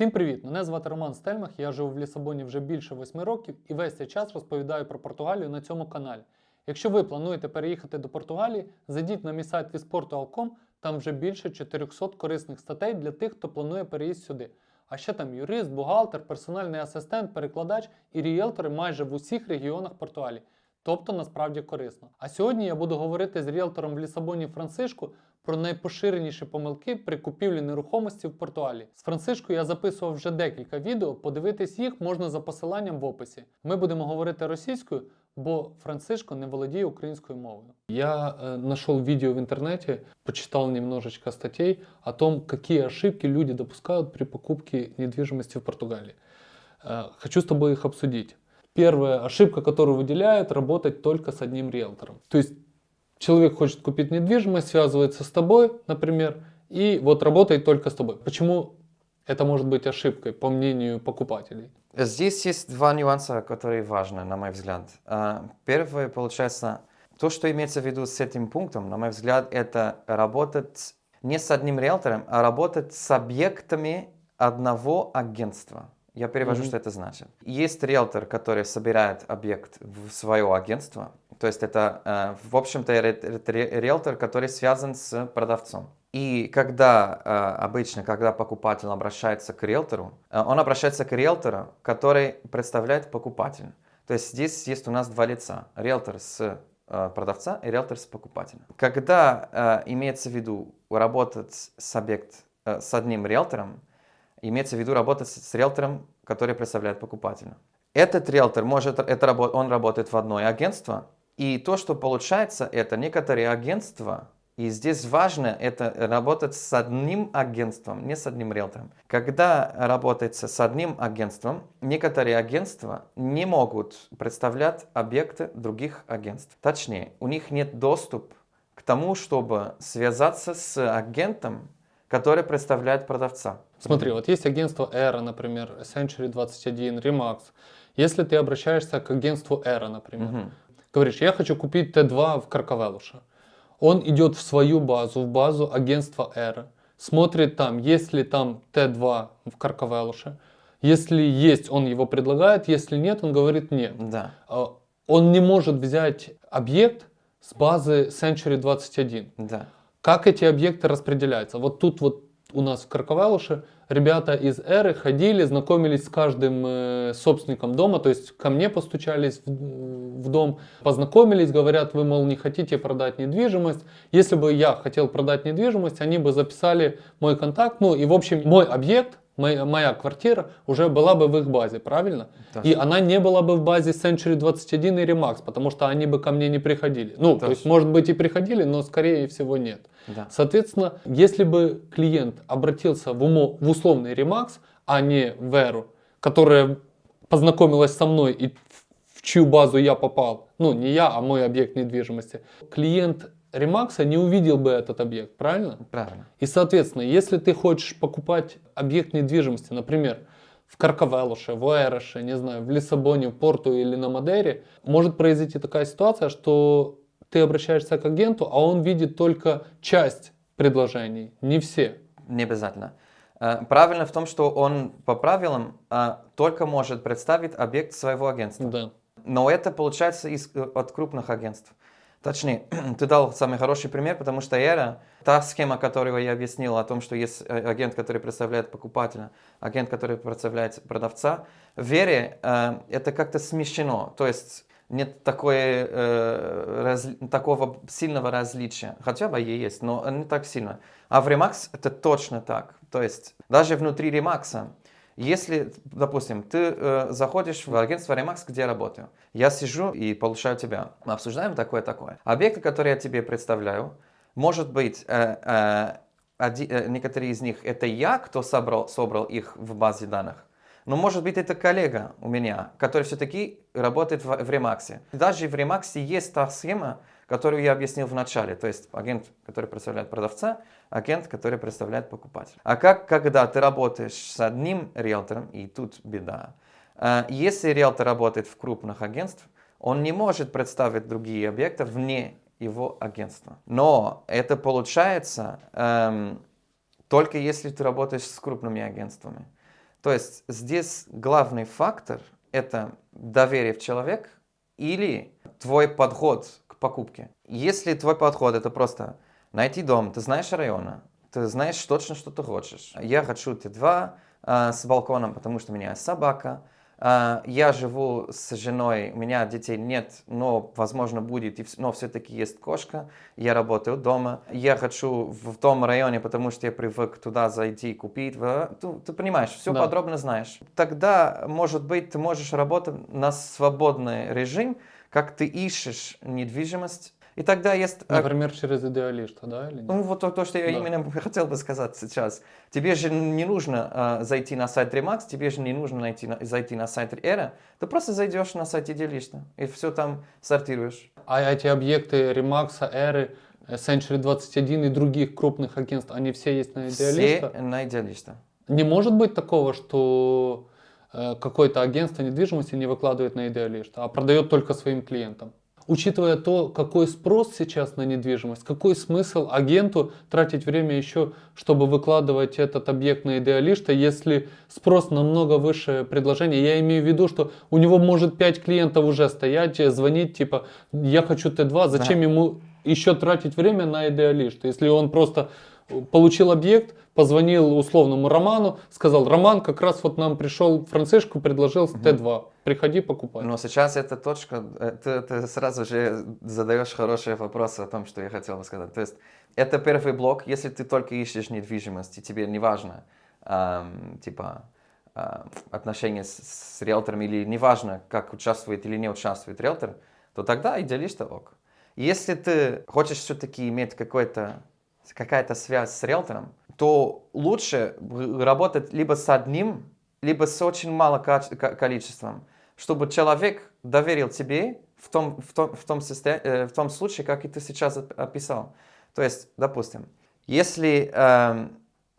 Всім привіт! Мене звати Роман Стельмах, я живу в Лісабоні вже більше 8 років і весь цей час розповідаю про Португалію на цьому каналі. Якщо ви плануєте переїхати до Португалії, зайдіть на мій сайт visportual.com, там вже більше 400 корисних статей для тих, хто планує переїзд сюди. А ще там юрист, бухгалтер, персональний асистент, перекладач і ріелтори майже в усіх регіонах Португалії. Тобто насправді корисно. А сьогодні я буду говорити з ріелтором в Лісабоні Францишку про найпоширеніші помилки при купівлі нерухомості в Португалії. З Францишкою я записував вже декілька відео, подивитись їх можна за посиланням в описі. Ми будемо говорити російською, бо Францишко не володіє українською мовою. Я э, нашел видео в интернете, почитал немножечко статей о том, какие ошибки люди допускают при покупке недвижимости в Португалии. Э, хочу с тобой их обсудить. Первая ошибка, которую выделяют, работать только с одним риэлтором. То есть человек хочет купить недвижимость, связывается с тобой, например, и вот работает только с тобой. Почему это может быть ошибкой, по мнению покупателей? Здесь есть два нюанса, которые важны, на мой взгляд. А, Первое, получается, то, что имеется в виду с этим пунктом, на мой взгляд, это работать не с одним риэлтором, а работать с объектами одного агентства. Я перевожу, Мгм. что это значит. Есть риэлтор, который собирает объект в свое агентство. То есть это, э, в общем-то, риэлтор, который связан с продавцом. И когда э, обычно, когда покупатель обращается к риэлтору, э, он обращается к риэлтору, который представляет покупателя. То есть здесь есть у нас два лица. Риэлтор с продавца и риэлтор с покупателя. Когда имеется в виду работать с объект с одним риэлтором, имеется в виду работать с риэлтором, который представляет покупателя. Этот риэлтор может, это, он работает в одно агентство, и то, что получается, это некоторые агентства, и здесь важно это работать с одним агентством, не с одним риэлтором. Когда работается с одним агентством, некоторые агентства не могут представлять объекты других агентств. Точнее, у них нет доступ к тому, чтобы связаться с агентом, который представляет продавца. Смотри, вот есть агентство Эра, например, Century 21, Remax. Если ты обращаешься к агентству Эра, например, Мгм. говоришь, я хочу купить Т2 в Каркавелуше. Он идет в свою базу, в базу агентства Эра, смотрит там, есть ли там Т2 в Каркавелуше. Если есть, он его предлагает, если нет, он говорит нет. Да. А, Он не может взять объект с базы Century 21. Да. Как эти объекты распределяются? Вот тут вот у нас в Карковелуше ребята из Эры ходили, знакомились с каждым э, собственником дома, то есть ко мне постучались в, в дом, познакомились, говорят, вы, мол, не хотите продать недвижимость. Если бы я хотел продать недвижимость, они бы записали мой контакт, ну и в общем мой объект, моя, моя квартира уже была бы в их базе, правильно? Да. И она не была бы в базе Century 21 и Remax, потому что они бы ко мне не приходили. Ну, то Точно. есть, может быть, и приходили, но скорее всего нет. Да. Соответственно, если бы клиент обратился в, умо, в условный Remax, а не в Эру, которая познакомилась со мной и в чью базу я попал, ну не я, а мой объект недвижимости, клиент Ремакса не увидел бы этот объект, правильно? Правильно. И, соответственно, если ты хочешь покупать объект недвижимости, например, в Каркавелуше, в Уэроше, не знаю, в Лиссабоне, в Порту или на Мадейре, может произойти такая ситуация, что ты обращаешься к агенту, а он видит только часть предложений, не все. Не обязательно. Э, Правильно в том, что он по правилам э, только может представить объект своего агентства. Да. Но это получается из, э, от крупных агентств. Точнее, ты дал самый хороший пример, потому что Эра, та схема, которую я объяснил о том, что есть э, агент, который представляет покупателя, агент, который представляет продавца, в Вере э, это как-то смещено. То есть нет такое, э, раз- такого сильного различия. Хотя бы и есть, но не так сильно. А в Remax это точно так. То есть даже внутри Remax если, допустим, ты э, заходишь в агентство Remax, где я работаю, я сижу и получаю тебя, мы обсуждаем такое-такое. Объекты, которые я тебе представляю, может быть, э, э, оди- э, некоторые из них это я, кто собрал, собрал их в базе данных, но может быть это коллега у меня, который все-таки работает в, в Remax. Даже в Remax есть та схема, которую я объяснил в начале, то есть агент, который представляет продавца, агент, который представляет покупателя. А как, когда ты работаешь с одним риэлтором, и тут беда, э, если риэлтор работает в крупных агентствах, он не может представить другие объекты вне его агентства. Но это получается эм, только если ты работаешь с крупными агентствами. То есть здесь главный фактор – это доверие в человек или твой подход покупке. Если твой подход – это просто найти дом, ты знаешь района, ты знаешь точно, что ты хочешь. Я хочу Т2 э, с балконом, потому что у меня есть собака. Э, я живу с женой, у меня детей нет, но, возможно, будет, но все-таки есть кошка. Я работаю дома. Я хочу в том районе, потому что я привык туда зайти и купить. Ты, ты понимаешь, все Да. подробно знаешь. Тогда, может быть, ты можешь работать на свободный режим, как ты ищешь недвижимость. И тогда есть э, Например, через идеалиста, да, или нет? ну, вот то, то, что я Да. именно хотел бы сказать сейчас. Тебе же не нужно э, зайти на сайт Remax, тебе же не нужно найти, на- зайти на сайт Era. Ты просто зайдешь на сайт Идеалиста и все там сортируешь. А эти объекты Ремакса, Эры, Century 21 и других крупных агентств, они все есть на идеалиста? Все на Идеалиста. Не может быть такого, что какое-то агентство недвижимости не выкладывает на идеалиста, а продает только своим клиентам. Учитывая то, какой спрос сейчас на недвижимость, какой смысл агенту тратить время еще, чтобы выкладывать этот объект на идеалиста, если спрос намного выше предложения. Я имею в виду, что у него может 5 клиентов уже стоять, э, звонить, типа, я хочу Т2, зачем Да. ему еще тратить время на идеалиста, если он просто получил объект, позвонил условному Роману, сказал, Роман, как раз вот нам пришел Францишку, предложил Т2, приходи покупай. Но сейчас эта точка, э, ты, ты сразу же задаешь хорошие вопросы о том, что я хотел бы сказать. То есть это первый блок, если ты только ищешь недвижимость, и тебе не важно, ам, типа, отношения с, с риэлтором, или не важно, как участвует или не участвует риэлтор, то тогда идеалиста ок. Если ты хочешь все-таки иметь какой-то, какая-то связь с риэлтором, то лучше работать либо с одним, либо с очень малым количеством, чтобы человек доверил тебе в том, в том, в том, состо- э, в том случае, как и ты сейчас оп- описал. То есть, допустим, если эм,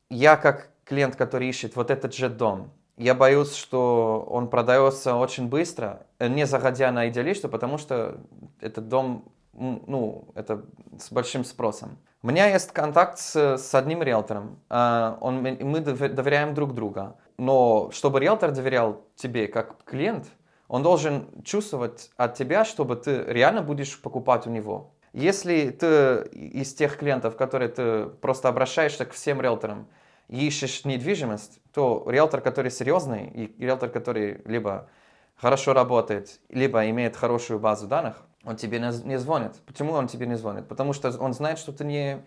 я как клиент, который ищет вот этот же дом, я боюсь, что он продается очень быстро, э, не заходя на идеалисту, потому что этот дом, ну, это с большим спросом. У меня есть контакт с, с одним риэлтором, э, он, мы дов- доверяем друг друга, но чтобы риэлтор доверял тебе как клиент, он должен чувствовать от тебя, чтобы ты реально будешь покупать у него. Если ты из тех клиентов, которые ты просто обращаешься к всем риэлторам ищешь недвижимость, то риэлтор, который серьезный, и риэлтор, который либо хорошо работает, либо имеет хорошую базу данных, он тебе не, звонит. Почему он тебе не звонит? Потому что он знает, что ты не,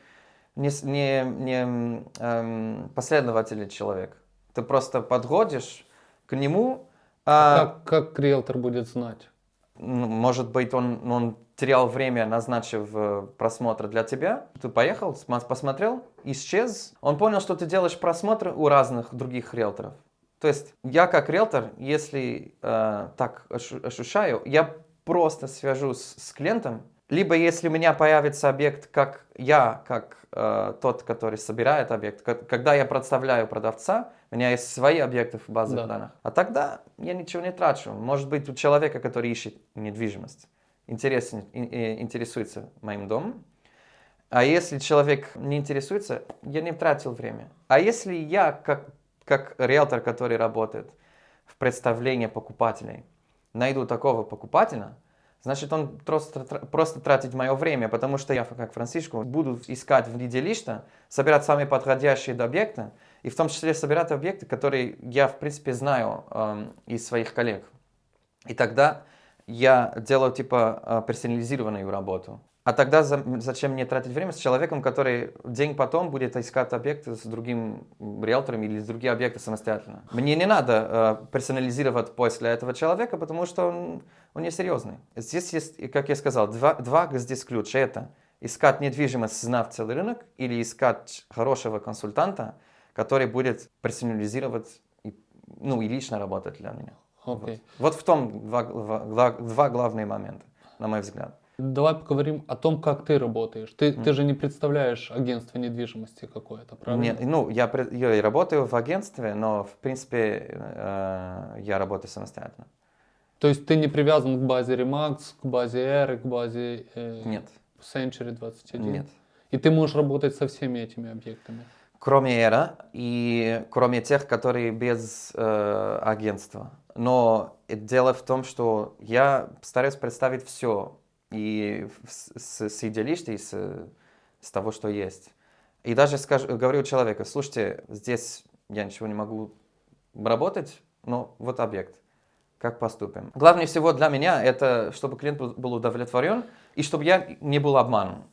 не, не, не эм, последовательный человек. Ты просто подходишь к нему, а, Как, как риэлтор будет знать? ну, может быть, он, он терял время, назначив э, просмотр для тебя. Ты поехал, посмотрел, исчез. Он понял, что ты делаешь просмотры у разных других риэлторов. То есть я как риэлтор, если э, так ощу- ощущаю, я просто свяжусь с клиентом, либо если у меня появится объект, как я, как э, тот, который собирает объект, ко- когда я представляю продавца, у меня есть свои объекты в базе Да. данных. А тогда я ничего не трачу. Может быть, у человека, который ищет недвижимость, интересен- интересуется моим домом, а если человек не интересуется, я не тратил время. А если я, как, как риэлтор, который работает в представлении покупателей, найду такого покупателя, значит, он просто, просто тратит мое время, потому что я, как Францишко, буду искать в листа, собирать самые подходящие объекты, и в том числе собирать объекты, которые я, в принципе, знаю эм, из своих коллег. И тогда я делаю типа э, персонализированную работу. А тогда за- зачем мне тратить время с человеком, который день потом будет искать объекты с другим риэлтором или с другие объекты самостоятельно? Мне не надо э, персонализировать поиск для этого человека, потому что он, он не серьезный. Здесь есть, как я сказал, два, два здесь ключа. Это искать недвижимость, знав целый рынок, или искать хорошего консультанта, который будет персонализировать и, ну, и лично работать для меня. Окей. Вот. Вот в том два, гла- два главные момента, на мой взгляд. Давай поговорим о том, как ты работаешь. Ты, ты же не представляешь агентство недвижимости какое-то, правильно? Не- ну, я, я работаю в агентстве, но, в принципе, э, я работаю самостоятельно. То есть ты не привязан к базе Remax, к базе R, к базе э, Нет, Century 21? нет. И ты можешь работать со всеми этими объектами? кроме Эра и кроме тех, которые без э, агентства. Но дело в том, что я стараюсь представить все и с, с, идеалистей, с, с того, что есть. И даже скажу, говорю человеку, слушайте, здесь я ничего не могу работать, но вот объект. Как поступим? Главное всего для меня это, чтобы клиент был- удовлетворен и чтобы я не был обманут,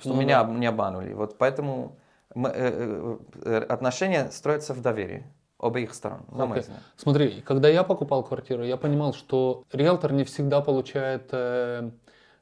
чтобы Ну меня да. не обманули. Вот поэтому мы, э, э, э, отношения строятся в доверии обеих сторон, на мой Окей. взгляд. Смотри, когда я покупал квартиру, я понимал, что риэлтор не всегда получает э,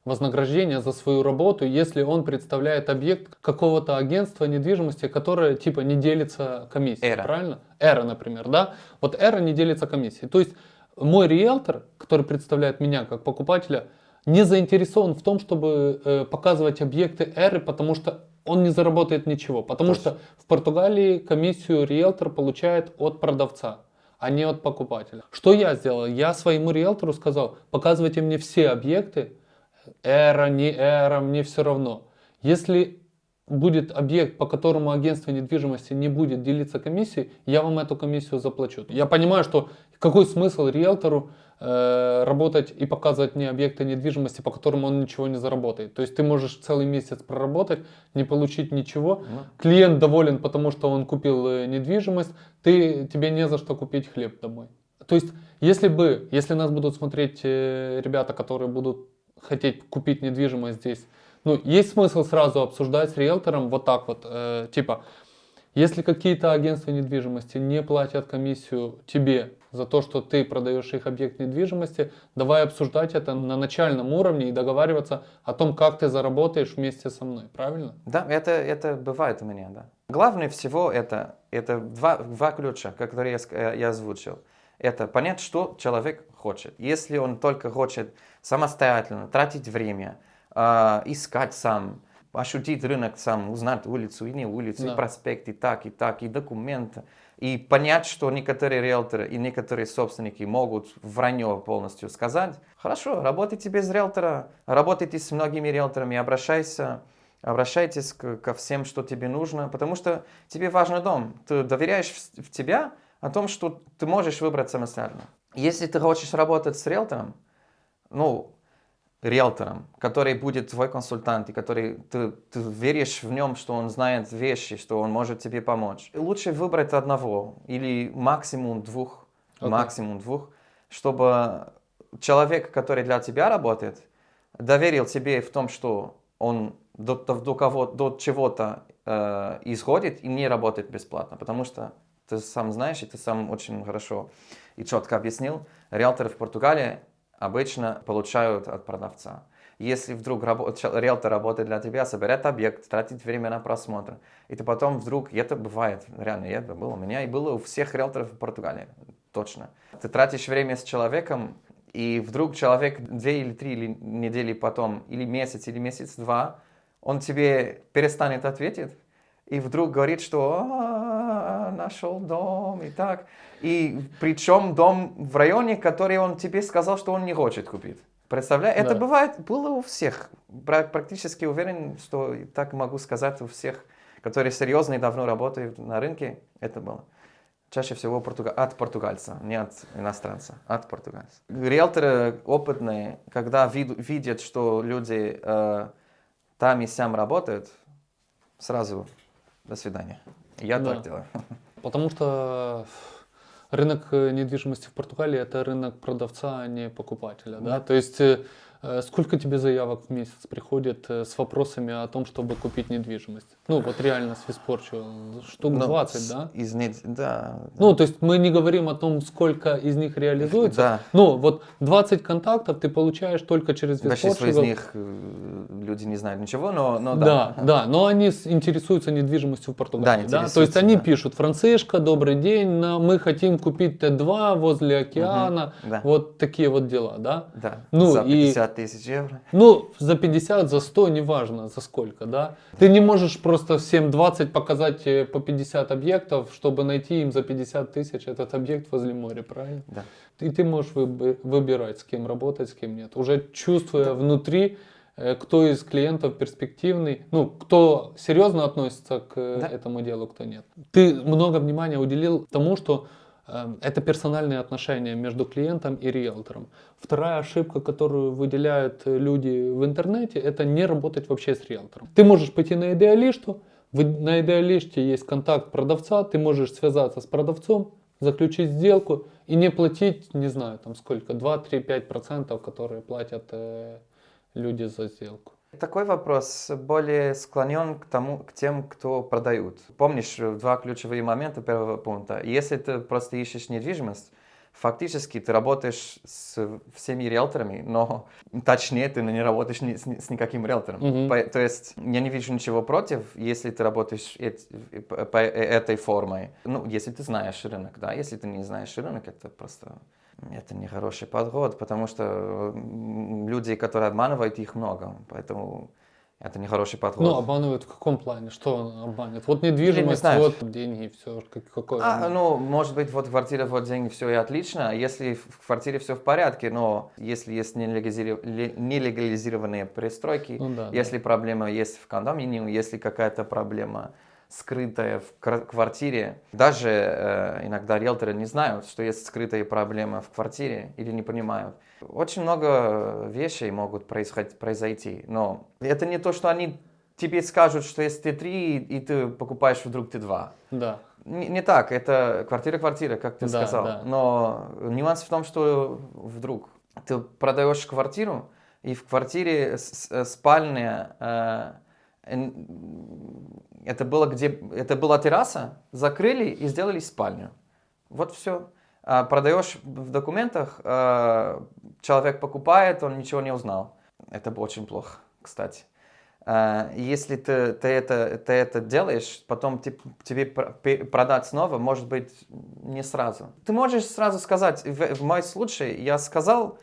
вознаграждение за свою работу, если он представляет объект какого-то агентства недвижимости, которое типа не делится комиссией, Эра. правильно? Эра, например, да? Вот Эра не делится комиссией. То есть мой риэлтор, который представляет меня как покупателя, не заинтересован в том, чтобы э, показывать объекты Эры, потому что он не заработает ничего. Потому Точно. что в Португалии комиссию риэлтор получает от продавца, а не от покупателя. Что я сделал? Я своему риэлтору сказал, показывайте мне все объекты, эра, не эра, мне все равно. Если будет объект, по которому агентство недвижимости не будет делиться комиссией, я вам эту комиссию заплачу. Я понимаю, что какой смысл риэлтору э, работать и показывать мне объекты недвижимости, по которым он ничего не заработает. То есть ты можешь целый месяц проработать, не получить ничего, Ну, клиент доволен, потому что он купил э, недвижимость, ты, тебе не за что купить хлеб домой. То есть, если бы, если нас будут смотреть э, ребята, которые будут хотеть купить недвижимость здесь, ну, есть смысл сразу обсуждать с риэлтором вот так вот, э, типа, если какие-то агентства недвижимости не платят комиссию тебе за то, что ты продаешь их объект недвижимости, давай обсуждать это на начальном уровне и договариваться о том, как ты заработаешь вместе со мной, правильно? Да, это, это бывает у меня, да. Главное всего это, это два, два ключа, которые я, э, я озвучил. Это понять, что человек хочет. Если он только хочет самостоятельно тратить время, а, искать сам, ощутить рынок сам, узнать улицу и не улицу, Да. и проспект, и так, и так, и документы, и понять, что некоторые риэлторы и некоторые собственники могут вранье полностью сказать. Хорошо, работайте без риэлтора, работайте с многими риэлторами, обращайся, обращайтесь к- ко всем, что тебе нужно, потому что тебе важен дом. Ты доверяешь в, в тебя о том, что ты можешь выбрать самостоятельно. Если ты хочешь работать с риэлтором, ну, риэлтором, который будет твой консультант, и который ты, ты веришь в нем, что он знает вещи, что он может тебе помочь. Лучше выбрать одного или максимум двух, Окей. максимум двух, чтобы человек, который для тебя работает, доверил тебе в том, что он до, до, до кого, до чего-то э, исходит и не работает бесплатно, потому что ты сам знаешь, и ты сам очень хорошо и четко объяснил, риэлторы в Португалии обычно получают от продавца. Если вдруг риэлтор работает для тебя, собирает объект, тратит время на просмотр, и ты потом вдруг, это бывает, реально, это было у меня, и было у всех риэлторов в Португалии, точно. Ты тратишь время с человеком, и вдруг человек две или три недели потом, или месяц, или месяц-два, он тебе перестанет ответить, и вдруг говорит, что «А, нашел дом и так. И причем дом в районе, который он тебе сказал, что он не хочет купить. Представляешь? Это Да. бывает, было у всех. Пра- Практически уверен, что так могу сказать у всех, которые серьезно и давно работают на рынке, это было. Чаще всего португа- от португальца, не от иностранца, от португальца. Риэлторы опытные, когда вид- видят, что люди э, там и сям работают, сразу до свидания. Я Да. так делаю. Потому что рынок э, недвижимости в Португалии это рынок продавца, а не покупателя. Да? Да. То есть э, э, сколько тебе заявок в месяц приходит э, с вопросами о том, чтобы купить недвижимость? Ну вот реально с Виспорчу штук Ну, 20, с- да? Из нед- да. Ну, то есть мы не говорим о том, сколько из них реализуется. Да. Ну, вот 20 контактов ты получаешь только через Большинство из Виспорчу. них э, люди не знают ничего, но, но Да, да. да, но они интересуются недвижимостью в Да, Португалии. Да, То есть они да. пишут, Францишка, добрый день, мы хотим купить Т2 возле океана, да. вот такие вот дела, да. Да. Ну, За и- 50 тысяч евро. Ну, за 50, за 100, неважно за сколько, да. Ты не можешь просто всем 20 показать э, по 50 объектов, чтобы найти им за 50 тысяч этот объект возле моря, правильно? Да. И ты можешь выб- выбирать, с кем работать, с кем нет. Уже чувствуя внутри, э, кто из клиентов перспективный, ну, кто серьезно относится к э, Да. этому делу, кто нет. Ты много внимания уделил тому, что это персональные отношения между клиентом и риэлтором. Вторая ошибка, которую выделяют э, люди в интернете, это не работать вообще с риэлтором. Ты можешь пойти на идеалишту, на идеалиште есть контакт продавца, ты можешь связаться с продавцом, заключить сделку и не платить, не знаю, там сколько, 2, 3, 5 процентов, которые платят э, люди за сделку. Такой вопрос более склонен к тому, к тем, кто продают. Помнишь э, два ключевые момента первого пункта? Если ты просто ищешь недвижимость, фактически ты работаешь с всеми риэлторами, но точнее ты не работаешь ни- с, с никаким риэлтором. Мгм. По- То есть я не вижу ничего против, если ты работаешь эт- по, по этой формой. Ну, если ты знаешь рынок, да. Если ты не знаешь рынок, это просто это не хороший подход, потому что люди, которые обманывают, их много, поэтому это не хороший подход. Ну, обманывают в каком плане? Что он обманет? Вот недвижимость, знаю. вот деньги, все. Какой А, обман? ну, может быть, вот квартира, вот деньги, все и отлично. а Если в квартире все в порядке, но если есть нелегализиров- ле- нелегализированные пристройки, Ну да, да. если проблема есть в кондоминиуме, если какая-то проблема скрытая в квартире, даже э, иногда риэлторы не знают, что есть скрытая проблема в квартире или не понимают. Очень много вещей могут происходить, произойти, но это не то, что они тебе скажут, что есть Т3, и ты покупаешь вдруг Т2. Да. Не, не так, это квартира-квартира, как ты Да, сказал. да. Но нюанс в том, что вдруг ты продаешь квартиру, и в квартире спальня, э, это, было где, это была терраса, закрыли и сделали спальню. Вот все. А продаешь в документах, э, человек покупает, он ничего не узнал. Это очень плохо, кстати. А, Если ты, ты, это, ты это делаешь, потом те- тебе продать снова, может быть, не сразу. Ты можешь сразу сказать, в, в моем случае я сказал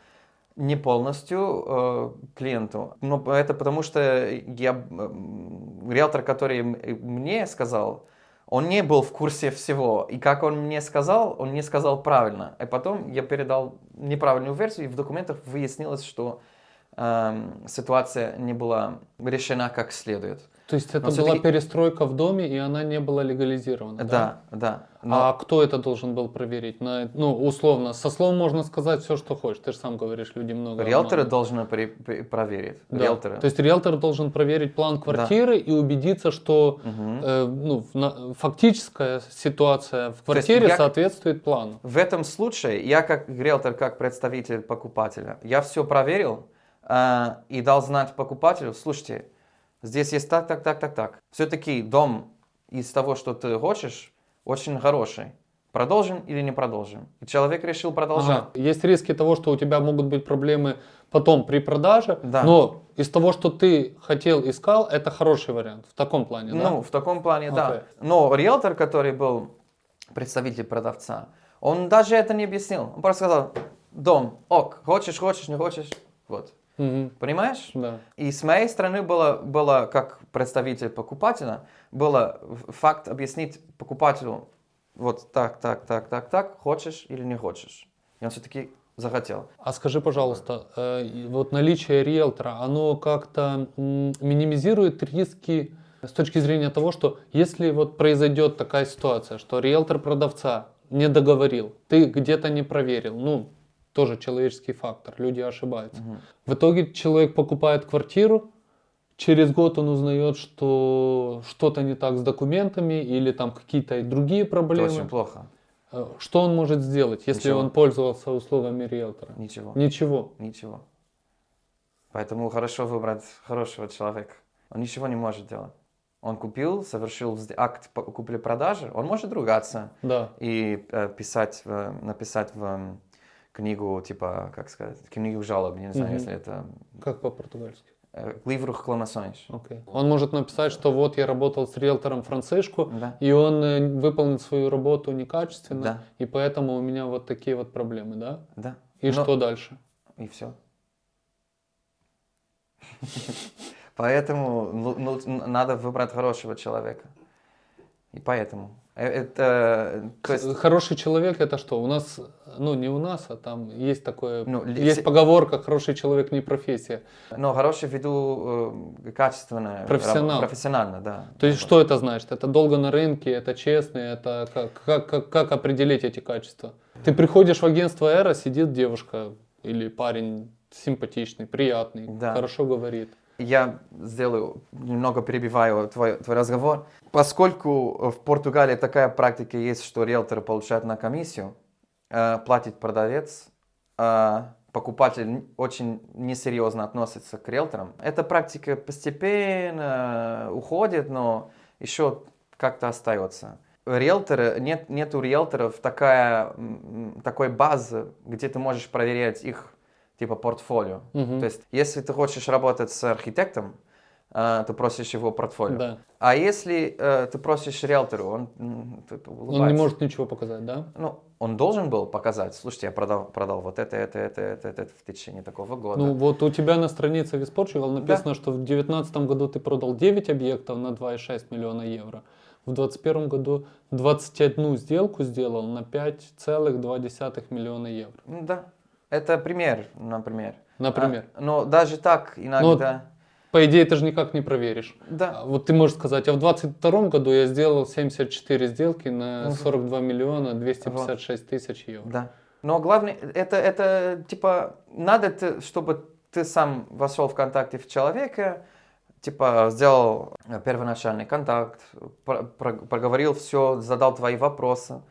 не полностью э, клиенту, но это потому что я, м, риэлтор, который мне сказал, он не был в курсе всего. И как он мне сказал, он не сказал правильно. И потом я передал неправильную версию, и в документах выяснилось, что эм, ситуация не была решена как следует. То есть это была перестройка в доме, и она не была легализирована. Да, да. но- А кто это должен был проверить? На, ну, условно, со слов можно сказать все, что хочешь. Ты же сам говоришь, люди много Риэлторы обманывают. должны при- при- проверить. Да. Риэлторы. То есть риэлтор должен проверить план квартиры и убедиться, что Мгм. э, ну, на- фактическая ситуация в квартире я- соответствует плану. В этом случае я как риэлтор, как представитель покупателя, я все проверил э, и дал знать покупателю, слушайте, здесь есть так, так, так, так, так. Все-таки дом из того, что ты хочешь, очень хороший. Продолжим или не продолжим? И человек решил продолжать. Ага. Есть риски того, что у тебя могут быть проблемы потом при продаже, Да. но из того, что ты хотел, искал, это хороший вариант. В таком плане, да? Ну, в таком плане, да. Окей. Но риэлтор, который был представитель продавца, он даже это не объяснил. Он просто сказал, дом, ок, хочешь, хочешь, не хочешь, вот. Мгм. Понимаешь? Да. И с моей стороны было, было как представитель покупателя, было факт объяснить покупателю, вот так, так, так, так, так, хочешь или не хочешь. И он все-таки захотел. А скажи, пожалуйста, э, вот наличие риэлтора, оно как-то минимизирует риски с точки зрения того, что если вот произойдет такая ситуация, что риэлтор продавца не договорил, ты где-то не проверил, ну, тоже человеческий фактор, люди ошибаются. Мгм. В итоге человек покупает квартиру, через год он узнает, что что-то не так с документами или там какие-то другие Это проблемы. очень плохо. Э, Что он может сделать, если Ничего. он пользовался услугами риэлтора? Ничего. Ничего. Ничего. Поэтому хорошо выбрать хорошего человека. Он ничего не может делать. Он купил, совершил акт купли-продажи, он может ругаться Да. и э, писать, в- написать в книгу, типа, как сказать, книгу жалоб, не знаю, Мгм. если это... Как по-португальски? э, Livro reclamações. Окей. Он может написать, что вот я работал с риэлтором Францишку, Да. и он э, выполнит свою работу некачественно, Да. и поэтому у меня вот такие вот проблемы, да? Да. И Но- что дальше? И все. Поэтому ну, ну, надо выбрать хорошего человека. И поэтому. Э, Это, то есть, Хороший человек это что? У нас, ну не у нас, а там есть такое, Ну, ли- есть все- поговорка «хороший человек не профессия». но хороший в виду э, качественное, Профессионал. раб- профессионально, да. То есть что это значит? Это долго на рынке, это честный, это как, как, как, как определить эти качества? Ты приходишь в агентство Эра, сидит девушка или парень симпатичный, приятный, Да. хорошо говорит. Я сделаю, немного перебиваю твой, твой разговор. Поскольку в Португалии такая практика есть, что риэлторы получают на комиссию, э, платит продавец, а покупатель очень несерьезно относится к риэлторам. Эта практика постепенно уходит, но еще как-то остается. Риэлторы, нет, нет у риэлторов такая, такой базы, где ты можешь проверять их типа портфолио. Мгм. То есть, если ты хочешь работать с архитектором, э, ты просишь его портфолио. Да. А если э, ты просишь риэлтору, он, типа, Он не улыбается. может ничего показать, да? Ну, он должен был показать, слушайте, я продал, продал вот это, это, это, это, это, в течение такого года. Ну вот у тебя на странице Portugal написано, что в 2019 году ты продал 9 объектов на 2,6 миллиона евро. В 2021 году 21 сделку сделал на 5,2 миллиона евро. Да, это пример, например. Например. А, но даже так иногда... По идее, ты же никак не проверишь. Да. А Вот ты можешь сказать, а в 2022 году я сделал 74 сделки на Мгм. 42 миллиона 256 тысяч евро. Да. Но главное, это, это типа, надо, ты, чтобы ты сам вошел в контакты в человека, типа, сделал первоначальный контакт, про- про- проговорил все, задал твои вопросы.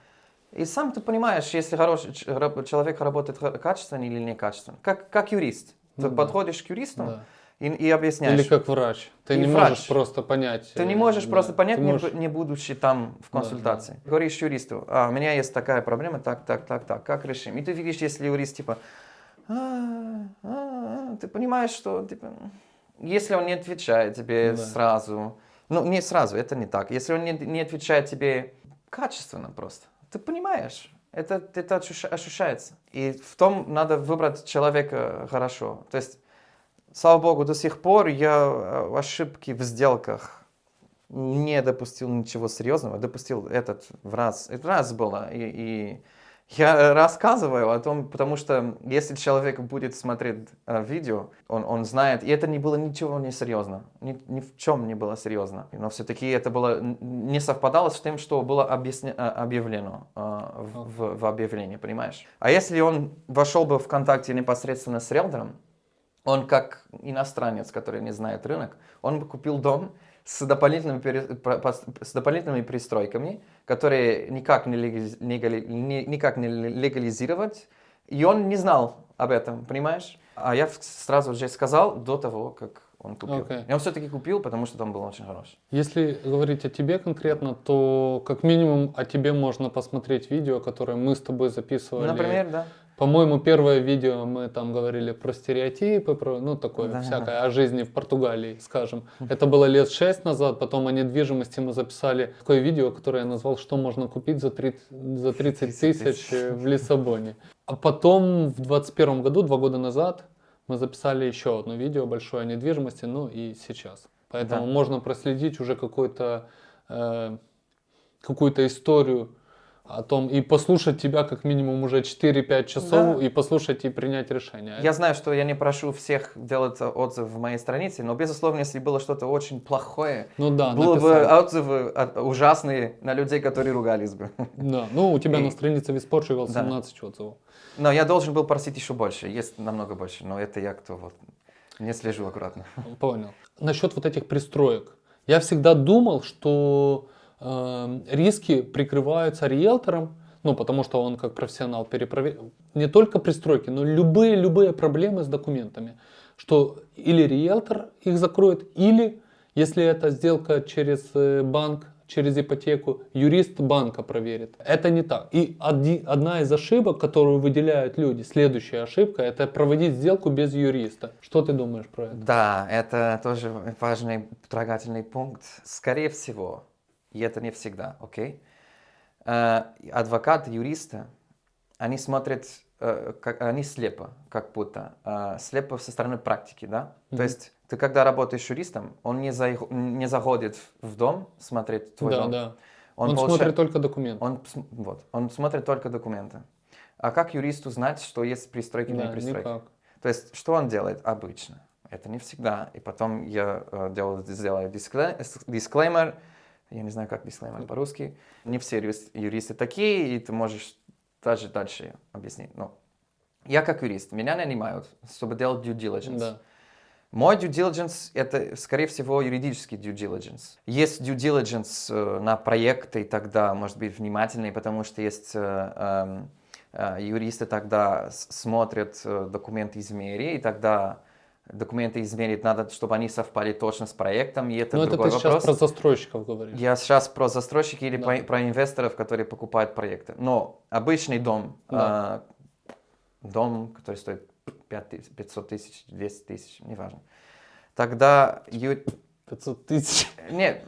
И сам ты понимаешь, если хороший человек работает качественно или некачественно. Как, как юрист. Ты Ну да. подходишь к юристу Да. и, и объясняешь. Или как врач. Ты И не врач. можешь просто понять. Ты не э, можешь да. просто понять, не, можешь- бу- не будучи там в Да, консультации. Говоришь юристу, а, у меня есть такая проблема, так, так, так, так, как решим? И ты видишь, если юрист типа, «А, а, а», ты понимаешь, что типа, если он не отвечает тебе Да. сразу, ну не сразу, это не так, если он не, не отвечает тебе качественно просто, ты понимаешь, это, это ощущ- ощущается. И в том надо выбрать человека хорошо. То есть Слава богу, до сих пор я э, ошибки в сделках не допустил ничего серьезного. Допустил этот в раз. Это раз было. И, и я рассказываю о том, потому что если человек будет смотреть э, видео, он, он знает, и это не было ничего не серьезно. Ни, ни в чем не было серьезно. Но все-таки это было не совпадало с тем, что было объясне- э, объявлено э, в, в- в объявлении, понимаешь? А если он вошел бы в контакте непосредственно с риэлтором, он как иностранец, который не знает рынок, он бы купил дом с дополнительными, с дополнительными пристройками, которые никак не, легализ- не никак не легализировать, и он не знал об этом, понимаешь? А я сразу же сказал до того, как он купил. Окей. И он все-таки купил, потому что дом был очень хороший. Если говорить о тебе конкретно, то как минимум о тебе можно посмотреть видео, которое мы с тобой записывали. Например, да. По-моему, первое видео мы там говорили про стереотипы, про, ну, такое Да. всякое, о жизни в Португалии, скажем. Это было лет шесть назад, потом о недвижимости мы записали такое видео, которое я назвал «Что можно купить за 30, за 30 тысяч э, в Лиссабоне». А потом в 21 году, два года назад, мы записали еще одно видео большое о недвижимости, ну и сейчас. Поэтому Да. можно проследить уже какой-то, э, какую-то историю о том и послушать тебя как минимум уже 4-5 часов Да. и послушать и принять решение. Я знаю, что я не прошу всех делать отзыв в моей странице, но, безусловно, если было что-то очень плохое, ну да, было бы написал. отзывы от- ужасные на людей, которые ругались бы. Да. Ну, у тебя И- на странице Виз Portugal Да. 17 отзывов. Но я должен был просить еще больше, есть намного больше, но это я кто вот не слежу аккуратно. Понял. Насчет вот этих пристроек. Я всегда думал, что э, риски прикрываются риэлтором, ну, потому что он как профессионал перепроверяет не только пристройки, но любые, любые проблемы с документами. Что или риэлтор их закроет, или, если это сделка через э, банк, через ипотеку, юрист банка проверит. Это не так. И оди- одна из ошибок, которую выделяют люди, следующая ошибка, это проводить сделку без юриста. Что ты думаешь про это? Да, это тоже важный трогательный пункт. Скорее всего, и это не всегда, окей? Э, Адвокаты, юристы, они смотрят, э, как, они слепо, как будто, э, слепо со стороны практики, да? То Мгм. есть ты когда работаешь юристом, он не, заих- не заходит в дом смотреть твой да, дом, да. Он, получа- смотрит только документы. Он, вот, он смотрит только документы. А как юристу знать, что есть пристройки или да, не пристройки? никак. То есть, что он делает обычно? Это не всегда. И потом я э, делаю, сделаю дискле- с- дисклеймер. Я не знаю, как дисклеймер по-русски. Не все юрист- юристы такие, и ты можешь даже дальше объяснить. Но я как юрист, меня нанимают, чтобы делать due diligence. Да. Мой due diligence – это, скорее всего, юридический due diligence. Есть due diligence э, на проекты, тогда может быть внимательный, потому что есть э, эм, э, юристы тогда смотрят э, документы измерения, и тогда документы измерить надо, чтобы они совпали точно с проектом, и это Ну, это другой ты вопрос. сейчас про застройщиков говоришь. Я сейчас про застройщики или Да. про, про инвесторов, которые покупают проекты. Но обычный дом, Да. э, дом, который стоит 5 тысяч, 500 тысяч, 200 тысяч, неважно. Тогда... ю- 500 тысяч. Нет,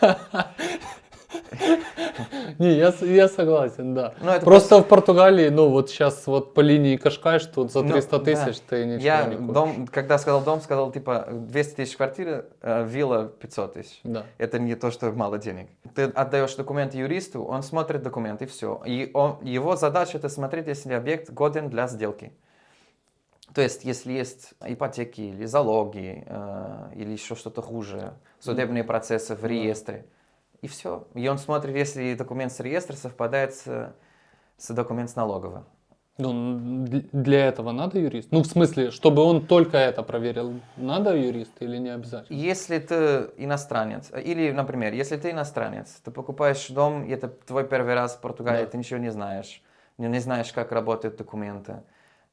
Не, я, я согласен, да. ну это Просто в Португалии, ну вот сейчас вот по линии Кашкаш, тут за Ну, 300 да. тысяч ты ничего Я не купишь. дом, когда сказал дом, сказал типа 200 тысяч квартиры, э, вилла 500 тысяч. Да. Это не то, что мало денег. Ты отдаешь документы юристу, он смотрит документы, и все. И он, его задача это смотреть, если объект годен для сделки. То есть, если есть ипотеки или залоги, э, или еще что-то хуже, судебные процессы в Да. реестре, и все. И он смотрит, если документ с реестра совпадает с, с документом с налоговой. Ну, для этого надо юрист? Ну, в смысле, чтобы он только это проверил, надо юрист или не обязательно? Если ты иностранец, или, например, если ты иностранец, ты покупаешь дом, и это твой первый раз в Португалии, Да. ты ничего не знаешь, не, не знаешь, как работают документы,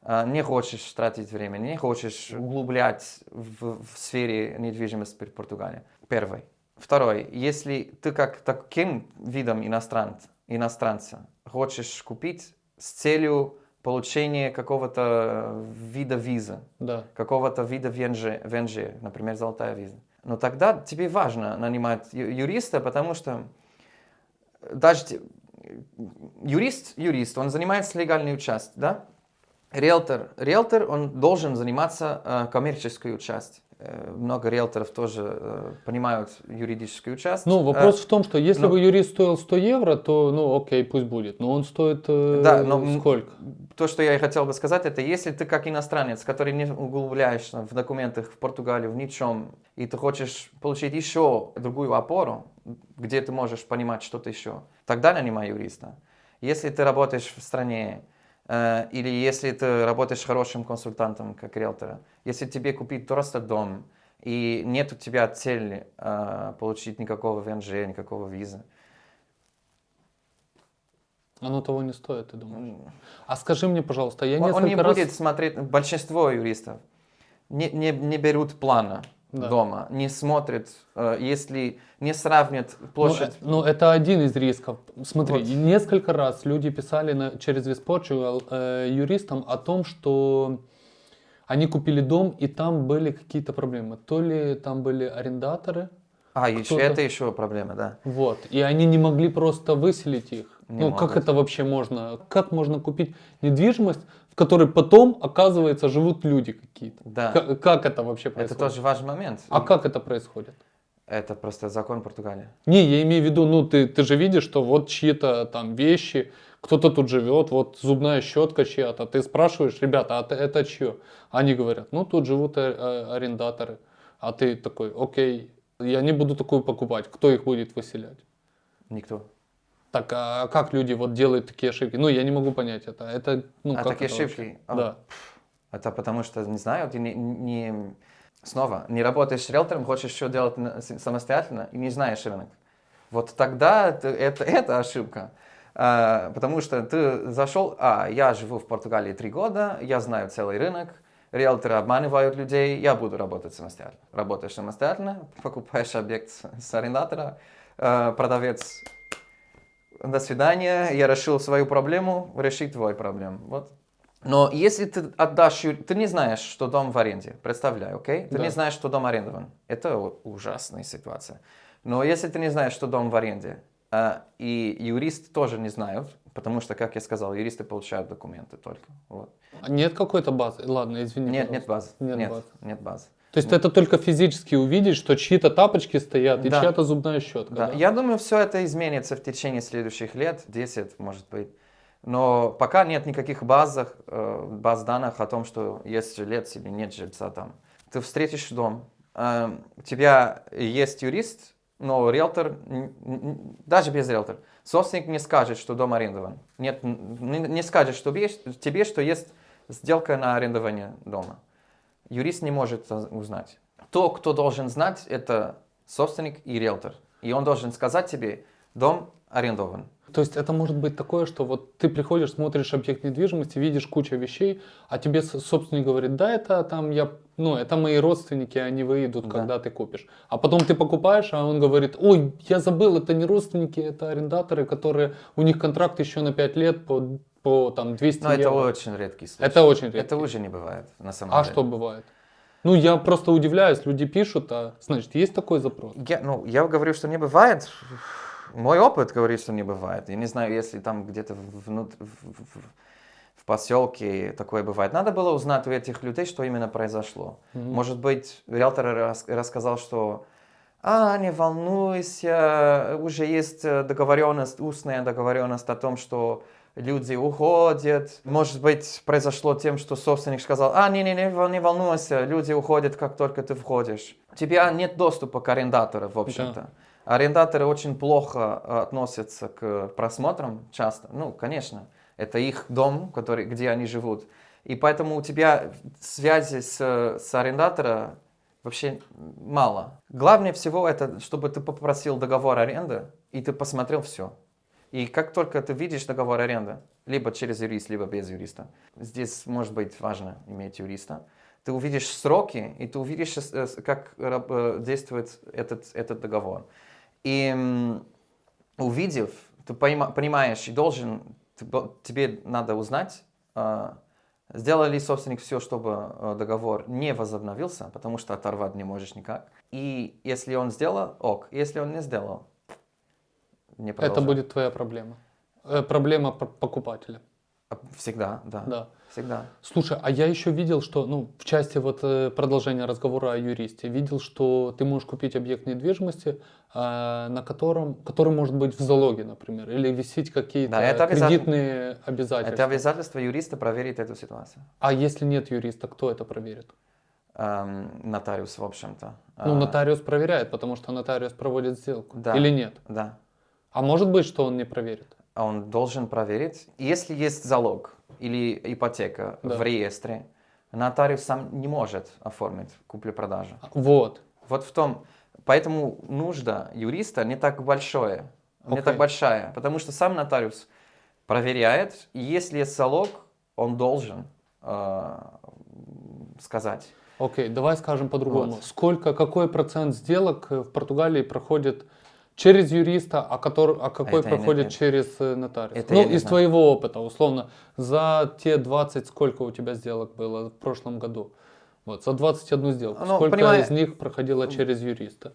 а, не хочешь тратить время, не хочешь углублять в, в сфере недвижимости в Португалии. Первый. Второй. Если ты как таким видом иностранца, иностранца хочешь купить с целью получения какого-то вида визы, Да. какого-то вида ВНЖ, ВНЖ, например, золотая виза. Но тогда тебе важно нанимать юриста, потому что даже те- юрист, юрист, он занимается легальной частью, да? Риэлтор, риэлтор, он должен заниматься э, коммерческой частью. Э, много риэлторов тоже э, понимают юридическую часть. Ну, вопрос в том, что если ну- бы юрист стоил 100 евро, то, ну, окей, пусть будет. Но он стоит э, Да, но сколько? То, что я и хотел бы сказать, это если ты как иностранец, который не углубляешься в документах в Португалию, в ничем, и ты хочешь получить еще другую опору, где ты можешь понимать что-то еще, тогда нанимай юриста. Если ты работаешь в стране, или если ты работаешь хорошим консультантом, как риэлтора, если тебе купить просто дом, и нет у тебя цели э, получить никакого ВНЖ, никакого визы, Оно того не стоит, ты думаешь? А скажи мне, пожалуйста, я Он, он несколько не раз... будет смотреть, большинство юристов не, не, не берут плана Да. дома, не смотрят, э, если не сравнят Ну, площадь. э, Ну, это один из рисков. Смотри, Вот. несколько раз люди писали на, через Виспорчугал э, юристам о том, что они купили дом, и там были какие-то проблемы. То ли там были арендаторы, а, еще, это еще проблема, да. вот, и они не могли просто выселить их. Не ну, как могут. это вообще можно? Как можно купить недвижимость, в которой потом, оказывается, живут люди какие-то? Да. Как, как это вообще Это происходит? тоже важный момент. А как это происходит? Это просто закон Португалии. Не, я имею в виду, ну ты, ты же видишь, что вот чьи-то там вещи, кто-то тут живет, вот зубная щетка чья-то. Ты спрашиваешь, ребята, а это, это чье? Они говорят, ну тут живут э, э, арендаторы. А ты такой, окей, я не буду такую покупать. Кто их будет выселять? Никто. Так, а как люди вот делают такие ошибки? Ну, я не могу понять это. Это, ну, а как такие это ошибки? вообще? А, Да. Это потому что, не знаю, ты не, не- снова не работаешь с риэлтором, хочешь все делать самостоятельно и не знаешь рынок. Вот тогда это, это, это ошибка. А, потому что ты зашел, а, я живу в Португалии три года, я знаю целый рынок, риэлторы обманывают людей, я буду работать самостоятельно. Работаешь самостоятельно, покупаешь объект с, с арендатора, а, продавец, до свидания, я решил свою проблему, реши твою проблему. Вот. Но если ты отдашь, ты не знаешь, что дом в аренде, представляй, окей? Ты Да. не знаешь, что дом арендован. Это ужасная ситуация. Но если ты не знаешь, что дом в аренде, а, и юристы тоже не знают, потому что, как я сказал, юристы получают документы только. Вот. А Нет какой-то базы? Ладно, извини. Нет, нет пожалуйста. базы. Нет Нет, базы. нет базы. То есть это только физически увидеть, что чьи-то тапочки стоят и Да. чья-то зубная щетка. Да, да? Я думаю, все это изменится в течение следующих лет, 10, может быть. Но пока нет никаких базах, э, баз данных о том, что есть жилец или нет жильца там. Ты встретишь дом, э, у тебя есть юрист, но риэлтор, даже без риэлтора, собственник не скажет, что дом арендован. Нет, не, скажет что тебе, что есть сделка на арендование дома. Юрист не может узнать. То, кто должен знать, это собственник и риэлтор. И он должен сказать тебе, дом арендован. То есть это может быть такое, что вот ты приходишь, смотришь объект недвижимости, видишь кучу вещей, а тебе собственник говорит, да, это там я, ну, это мои родственники, они выйдут, Да. когда ты купишь. А потом ты покупаешь, а он говорит, ой, я забыл, это не родственники, это арендаторы, которые, у них контракт еще на 5 лет по, по там 200 Но это евро. очень редкий случай. Это очень редко. Это уже не бывает, на самом А деле. что бывает? Ну, я просто удивляюсь, люди пишут, а значит, есть такой запрос. Я, ну, я говорю, что не бывает. Мой опыт говорит, что не бывает. Я не знаю, если там где-то внут- в, в- поселке такое бывает. Надо было узнать у этих людей, что именно произошло. Мгм. Может быть, риэлтор рас- рассказал, что а, не волнуйся, уже есть э, договоренность, устная договоренность о том, что люди уходят. Может быть, произошло тем, что собственник сказал, а, не-не-не, не волнуйся, люди уходят, как только ты входишь. У тебя нет доступа к арендатору, в общем-то. Арендаторы очень плохо э, относятся к просмотрам часто. Ну, конечно, это их дом, который, где они живут. И поэтому у тебя связи с, с арендатором вообще мало. Главное всего это, чтобы ты попросил договор аренды, и ты посмотрел все. И как только ты видишь договор аренды, либо через юрист, либо без юриста, здесь может быть важно иметь юриста, ты увидишь сроки, и ты увидишь, э, как э, действует этот, этот договор. И увидев, ты понима- понимаешь, и должен, тебе надо узнать, а, сделал ли собственник все, чтобы э, договор не возобновился, потому что оторвать не можешь никак. И если он сделал, ок. Если он не сделал, не Это продолжай. будет твоя проблема. Э, проблема покупателя. А, Всегда, да. Да. Всегда. Слушай, а я еще видел, что, ну, в части вот э, продолжения разговора о юристе, видел, что ты можешь купить объект недвижимости, а, на котором, который может быть в залоге, например, или висеть какие-то Да, это обязательно. кредитные обязательства. Это обязательство юриста проверить эту ситуацию. А если нет юриста, кто это проверит? Эм, нотариус, в общем-то. Ну, нотариус проверяет, потому что нотариус проводит сделку. Да. Или нет? Да. А может быть, что он не проверит? А Он должен проверить. Если есть залог или ипотека Да. в реестре, нотариус сам не может оформить куплю-продажу. Вот. Вот в том, поэтому нужда юриста не так большое, не Окей. так большая, потому что сам нотариус проверяет, и если есть залог, он должен э, сказать. Окей, давай скажем по-другому. Вот. Сколько, какой процент сделок в Португалии проходит через юриста, а, который, а какой Это проходит знаю. через э, нотариуса? Это ну, из знаю. твоего опыта, условно, за те 20, сколько у тебя сделок было в прошлом году? Вот, за 21 сделку. Ну, сколько понимаю- из них проходило через юриста?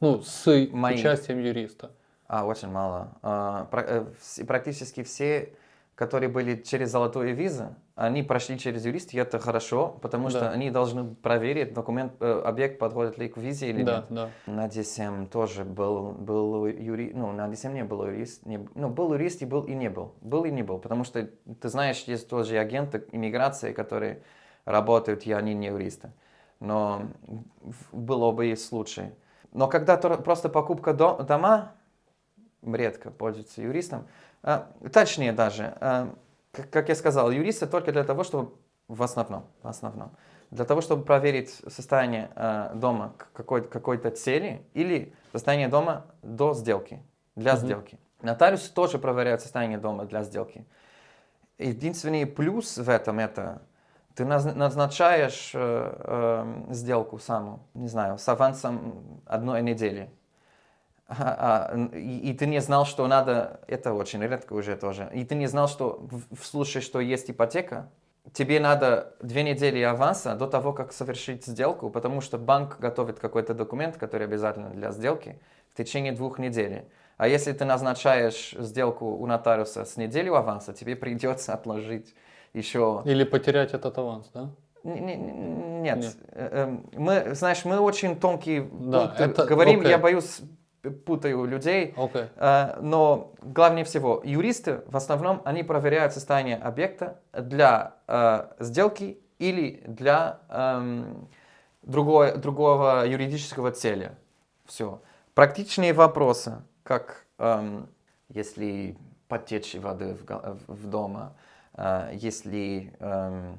Ну, с Мои. участием юриста. А, очень мало. А, э, практически все, которые были через золотую визу, они прошли через юриста, и это хорошо, потому что Да. они должны проверить документ, э, объект подходит ли к визе или Да, нет. да. На DSM тоже был, был юрист, ну, на DSM не был юрист, не, ну, был юрист и был и не был, был и не был, потому что, ты знаешь, есть тоже агенты иммиграции, которые работают, и они не юристы, но было бы и случай. Но когда просто покупка до- дома, редко пользуются юристом, а, точнее даже, а, как, как я сказал, юристы только для того, чтобы, в основном, в основном, для того, чтобы проверить состояние а, дома к какой- какой-то цели или состояние дома до сделки, для Мгм. сделки. Нотариусы тоже проверяют состояние дома для сделки. Единственный плюс в этом это ты наз- назначаешь э, э, сделку саму, не знаю, с авансом одной недели. А, и, и ты не знал, что надо, это очень редко уже тоже, и ты не знал, что в, случае, что есть ипотека, тебе надо две недели аванса до того, как совершить сделку, потому что банк готовит какой-то документ, который обязательно для сделки, в течение двух недель. А если ты назначаешь сделку у нотариуса с неделю аванса, тебе придется отложить еще Или потерять этот аванс, да? Не- не- не- Нет, Нет. Э, эм, мы, знаешь, мы очень тонкие Да, пункты это- говорим, окей. я боюсь, путаю людей, Окей. Э, но главнее всего, юристы в основном, они проверяют состояние объекта для э, сделки или для эм, другой, другого юридического цели. Все. Практичные вопросы, как эм, если потечь воды в, в дома, э, если эм,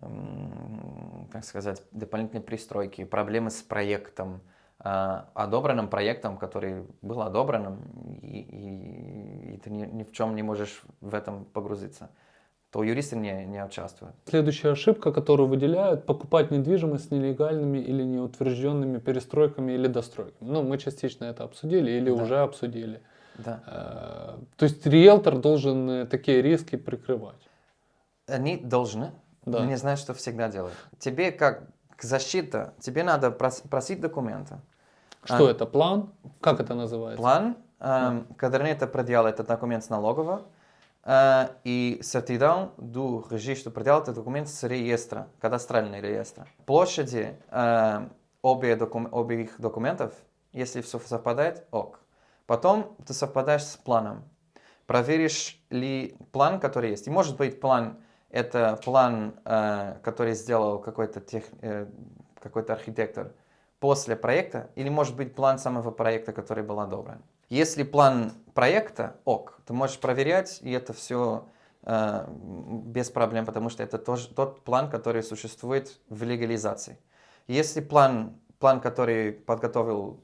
м, как сказать, дополнительные пристройки, проблемы с проектом, одобренным проектом, который был одобренным, и, и- и ты ни, ни в чем не можешь в этом погрузиться, то юристы не, не участвуют. Следующая ошибка, которую выделяют, покупать недвижимость с нелегальными или неутвержденными перестройками или достройками. Ну, мы частично это обсудили или Да. уже обсудили. Да. Э, То есть риэлтор должен э, такие риски прикрывать. Они должны, Да. но не знают, что всегда делать. Тебе как защита, тебе надо прос- просить документы. Что А, это? План? Как это называется? План, эм, caderneta predial это документ с налогового, э, и certidão do registro predial это документ с реестра, кадастральный реестр. Площади э, обе докум- обеих документов, если все совпадает, ок. Потом ты совпадаешь с планом. Проверишь ли план, который есть. И может быть план, это план, э, который сделал какой-то тех, э, какой-то архитектор после проекта, или может быть план самого проекта, который был одобрен. Если план проекта, ок, ты можешь проверять, и это все без проблем, потому что это тоже тот план, который существует в легализации. Если план, план, который подготовил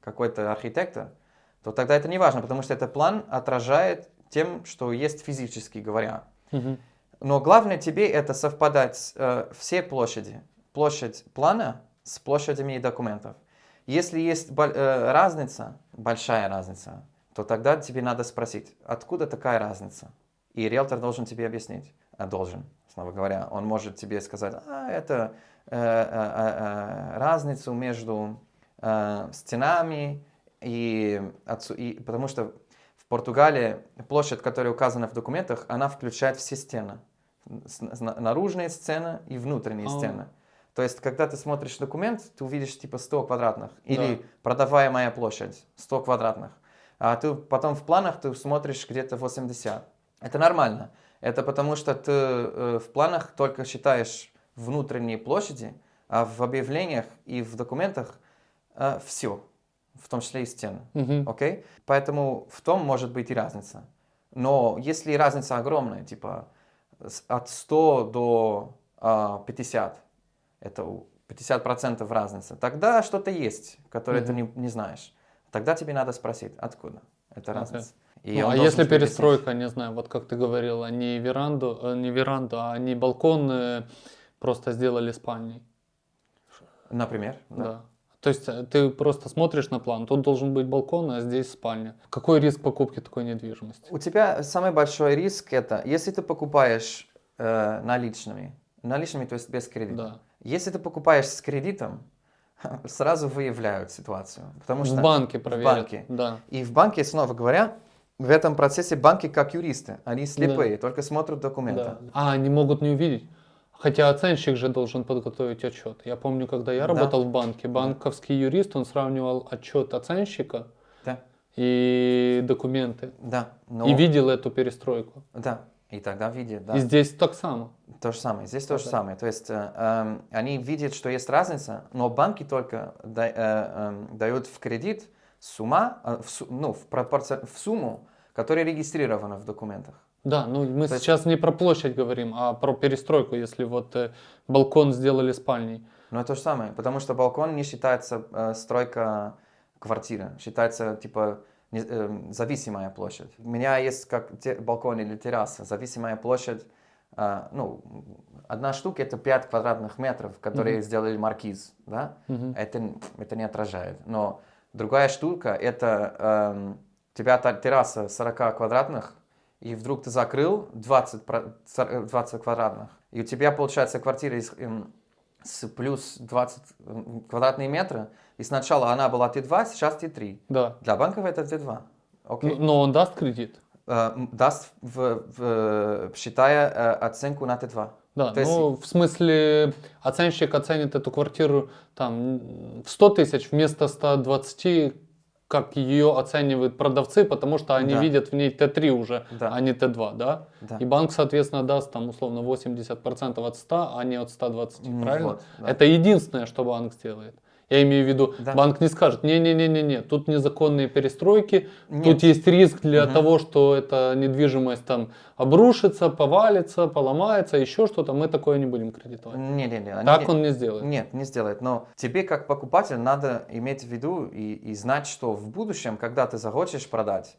какой-то архитектор, то тогда это не важно, потому что этот план отражает тем, что есть физически говоря. Мгм. Но главное тебе это совпадать э, все площади. Площадь плана с площадями документов. Если есть э, разница, большая разница, то тогда тебе надо спросить, откуда такая разница? И риэлтор должен тебе объяснить. А должен, снова говоря. Он может тебе сказать, а, это э, э, э, э, разницу между э, стенами и, и... Потому что в Португалии площадь, которая указана в документах, она включает все стены. Наружные стены и внутренние А. стены. То есть, когда ты смотришь документ, ты увидишь типа 100 квадратных. Или Да. продаваемая площадь 100 квадратных. А ты потом в планах ты смотришь где-то 80. Это нормально. Это потому что ты э, в планах только считаешь внутренние площади, а в объявлениях и в документах все, в том числе и стены. Окей? Поэтому в том может быть и разница. Но если разница огромная, типа от 100 до а, 50, это у- 50% разница, тогда что-то есть, которое ты не, не знаешь. Тогда тебе надо спросить, откуда эта разница. И Ну, а если объяснить. перестройка, не знаю, вот как ты говорил, а не веранду, э, не веранду, а не балкон э, просто сделали спальней. Например, Да. да. То есть э, ты просто смотришь на план, тут должен быть балкон, а здесь спальня. Какой риск покупки такой недвижимости? У тебя самый большой риск это, если ты покупаешь э, наличными, наличными, то есть без кредита. Да. Если ты покупаешь с кредитом, сразу выявляют ситуацию. Потому что в банке проверят. банке. Да. И в банке, снова говоря, в этом процессе банки как юристы. Они слепые, только смотрят документы. да. А, они могут не увидеть. Хотя оценщик же должен подготовить отчет. Я помню, когда я Да. работал в банке, банковский юрист, он сравнивал отчет оценщика Да, и документы. да. Но, И видел эту перестройку. да. И тогда видят, да. И здесь так само. То же самое. Здесь то же Да. самое. То есть э, эм, они видят, что есть разница, но банки только да- э, эм, дают в кредит сумма, э, в, ну, в, пропорци- в сумму, которая регистрирована в документах. Да, ну мы То есть- сейчас не про площадь говорим, а про перестройку, если вот э, балкон сделали спальней. Но это то же самое, потому что балкон не считается э, стройка квартиры, считается типа не- эм, зависимая площадь. У меня есть как те- балкон или терраса, зависимая площадь, э, ну, одна штука это 5 квадратных метров, которые Мгм. сделали маркиз, да? Мгм. это, это не отражает. Но другая штука, это эм, у тебя терраса 40 квадратных, и вдруг ты закрыл 20, про- сор- э, 20 квадратных, и у тебя получается квартира из, эм, с плюс 20 м, квадратные метры, и сначала она была Т2, сейчас Т3. Да. Для банков это Т2. Окей? Н- Но он даст кредит. э, даст, в, в- считая э, оценку на Т2. Да, То есть- ну, в смысле, оценщик оценит эту квартиру там в 100 тысяч вместо 120, как ее оценивают продавцы, потому что они Да. видят в ней Т3 уже, Да. а не Т2, да? Да. И банк, соответственно, даст там условно 80% от 100, а не от 120, М, правильно? вот, да. Это единственное, что банк сделает. Я имею в виду, Да. банк не скажет, не-не-не-не, тут незаконные перестройки, Нет. тут есть риск для Мгм. того, что эта недвижимость там обрушится, повалится, поломается, еще что-то, мы такое не будем кредитовать. Не, не, не. они Так не- он не сделает. Нет, не сделает. Но тебе как покупатель надо иметь в виду и, и знать, что в будущем, когда ты захочешь продать,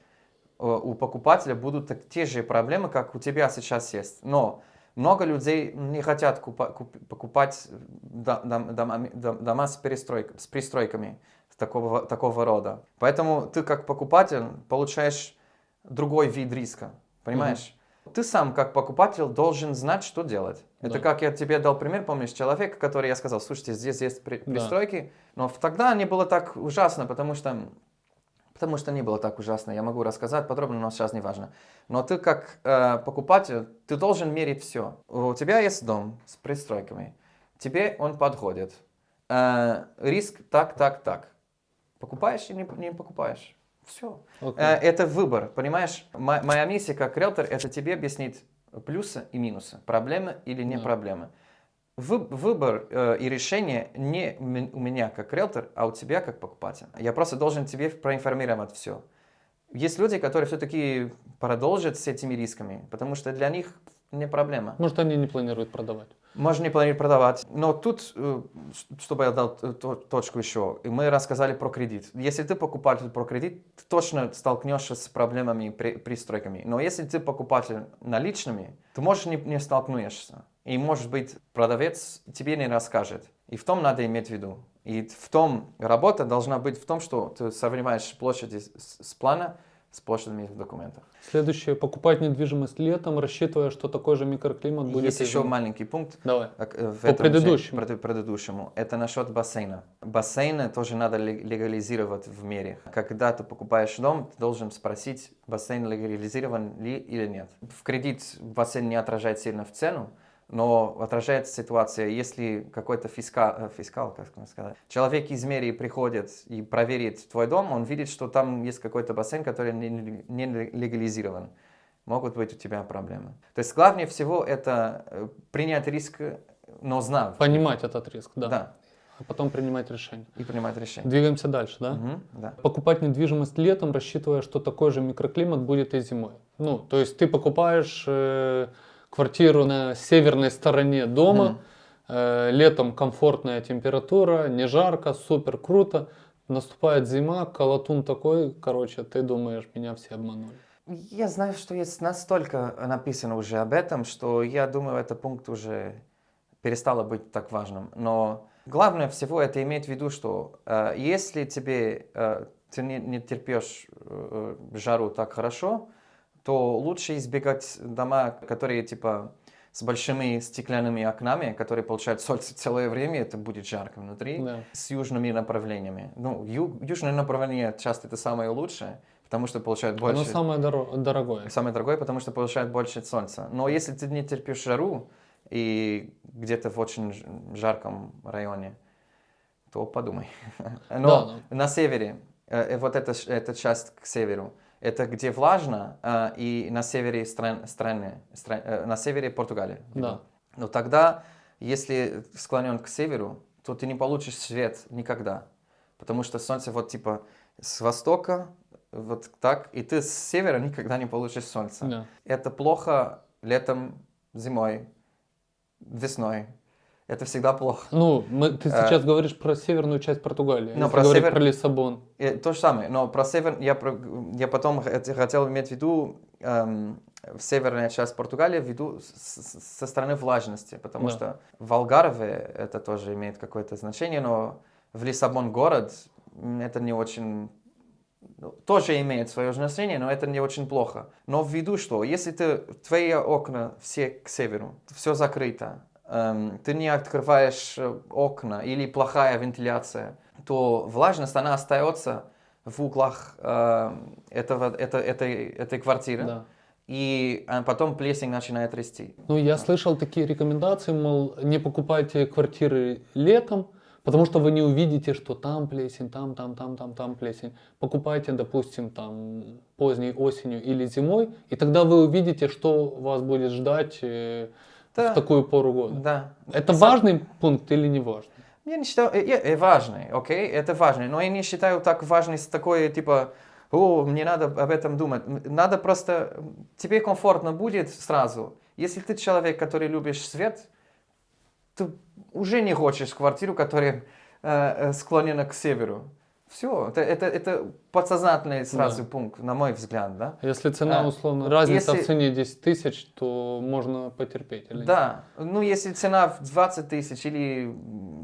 э, у покупателя будут те же проблемы, как у тебя сейчас есть. Но много людей не хотят купа- куп- покупать дом- дом- дома с, перестройк- с пристройками такого, такого рода. Поэтому ты как покупатель получаешь другой вид риска. Понимаешь? Ты сам как покупатель должен знать, что делать. Это Да. как я тебе дал пример, помнишь, человек, который я сказал, слушайте, здесь есть при- Да. пристройки, но тогда не было так ужасно, потому что Потому что не было так ужасно. Я могу рассказать подробно, но сейчас не важно. Но ты как э, покупатель, ты должен мерить все. У тебя есть дом с пристройками. Тебе он подходит. Э, риск так, так, так. Покупаешь или не, не покупаешь? Все. Окей. Э, это выбор, понимаешь? Мо- моя миссия как риэлтор – это тебе объяснить плюсы и минусы, проблемы или не Да. проблемы. Вы- выбор э, и решение не у меня как риэлтор, а у тебя как покупатель. Я просто должен тебе проинформировать все. Есть люди, которые все-таки продолжат с этими рисками, потому что для них не проблема. Может, они не планируют продавать. Можно не планировать продавать. Но тут, э, чтобы я дал то- точку еще, и мы рассказали про кредит. Если ты покупатель про кредит, ты точно столкнешься с проблемами при пристройками. Но если ты покупатель наличными, ты можешь не, не столкнешься. И может быть продавец тебе не расскажет. И в том надо иметь в виду. И в том работа должна быть в том, что ты сравниваешь площади с, плана с площадями в документах. Следующее. Покупать недвижимость летом, рассчитывая, что такой же микроклимат будет. Есть еще маленький пункт. Давай. Э, в По этом же- предыдущему. пред- предыдущему. Это насчет бассейна. Бассейны тоже надо лег- легализировать в мире. Когда ты покупаешь дом, ты должен спросить, бассейн легализирован ли или нет. В кредит бассейн не отражает сильно в цену, но отражает ситуация, если какой-то фискал, э, фискал, как сказать, человек из мэрии приходит и проверит твой дом, он видит, что там есть какой-то бассейн, который не, не легализирован могут быть у тебя проблемы. То есть главнее всего это э, принять риск, но знав. Понимать этот риск, да. Да, А потом принимать решение. и принимать решение. Двигаемся дальше, да? Мгм, да. Покупать недвижимость летом, рассчитывая, что такой же микроклимат будет и зимой. Ну, то есть ты покупаешь э, квартиру на северной стороне дома, э, летом комфортная температура, не жарко, супер круто. Наступает зима, колотун такой, короче, ты думаешь, меня все обманули. Я знаю, что есть настолько написано уже об этом, что я думаю, этот пункт уже перестало быть так важным. Но главное всего это иметь в виду, что э, если тебе э, ты не, не терпишь э, жару так хорошо, то лучше избегать дома, которые типа с большими стеклянными окнами, которые получают солнце целое время, это будет жарко внутри, Да. с южными направлениями. Ну, ю- южное направление часто это самое лучшее, потому что получают больше... Оно самое доро- дорогое. Самое дорогое, потому что получает больше солнца. Но если ты не терпишь жару и где-то в очень жарком районе, то подумай. Но Да, на севере, э, э, вот эта, эта часть к северу, это где влажно, э, и на севере стран, страны, стран- э, на севере Португалии. Да. Но тогда, если склонен к северу, то ты не получишь свет никогда. Потому что солнце вот типа с востока, вот так, и ты с севера никогда не получишь солнце. Да. Это плохо летом, зимой, весной. Это всегда плохо. Ну, мы- ты Э, сейчас говоришь про северную часть Португалии. но про север- про Лиссабон. И то же самое, но про север я, про- я потом хот- хотел иметь в виду эм, северная часть Португалии, в виду с- со стороны влажности, потому Да. что в Алгарве это тоже имеет какое-то значение, но в Лиссабон город это не очень ну, тоже имеет свое значение, но это не очень плохо. Но в виду, что если ты, твои окна все к северу, все закрыто, ты не открываешь э, окна или плохая вентиляция, то влажность, она остается в углах э, этого, это, этой, этой квартиры, Да. и э, потом плесень начинает расти. Ну, я слышал такие рекомендации, мол, не покупайте квартиры летом, потому что вы не увидите, что там плесень, там, там, там, там, там плесень. Покупайте, допустим, там поздней осенью или зимой, и тогда вы увидите, что вас будет ждать э, Да. в такую пору года. Да. Это Сам- важный пункт или не важный? Я не считаю, э, э, э, важный, окей, это важный, но я не считаю так важный с такой, типа, о, мне надо об этом думать. Надо просто, тебе комфортно будет сразу. Если ты человек, который любишь свет, ты уже не хочешь квартиру, которая э, э, склонена к северу. Все, это, это, это подсознательный сразу Да. пункт, на мой взгляд, да? Если цена, А, условно, разница если- в цене 10 тысяч, то можно потерпеть. Или нет? Да, ну если цена в 20 тысяч или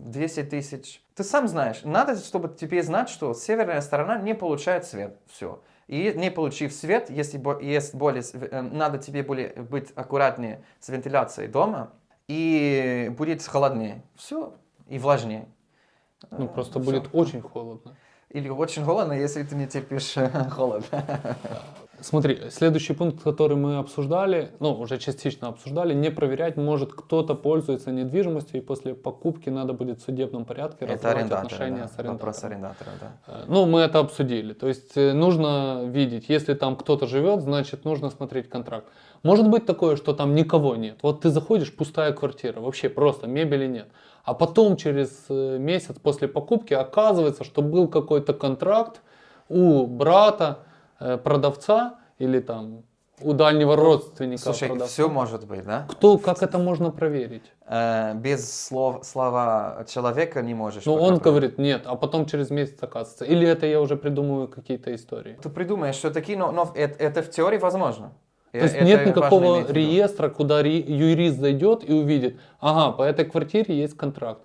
200 тысяч, ты сам знаешь, надо, чтобы тебе знать, что северная сторона не получает свет, все. И не получив свет, если есть более, э, надо тебе более быть аккуратнее с вентиляцией дома, и будет холоднее, все, и влажнее. Ну, Э, просто всё. будет очень холодно. Или очень холодно, если ты не терпишь холод. Смотри, следующий пункт, который мы обсуждали, ну, уже частично обсуждали, не проверять, может кто-то пользуется недвижимостью, и после покупки надо будет в судебном порядке арендаторы, отношения да, с арендатором. вопрос арендатора, да. Э, Ну, мы это обсудили. То есть э, нужно видеть, если там кто-то живет, значит нужно смотреть контракт. Может быть такое, что там никого нет. Вот ты заходишь, пустая квартира, вообще просто мебели нет. А потом через э, месяц после покупки оказывается, что был какой-то контракт у брата э, продавца или там у дальнего родственника Слушай, продавца. все может быть, да? Кто, как это можно проверить? Э, без слов, слова человека не можешь. Ну, он проверить. говорит, нет, а потом через месяц оказывается. Или это я уже придумываю какие-то истории. Ты придумаешь, что такие, но, но это, это в теории возможно. То есть нет никакого реестра, куда юрист зайдет и увидит, ага, по этой квартире есть контракт.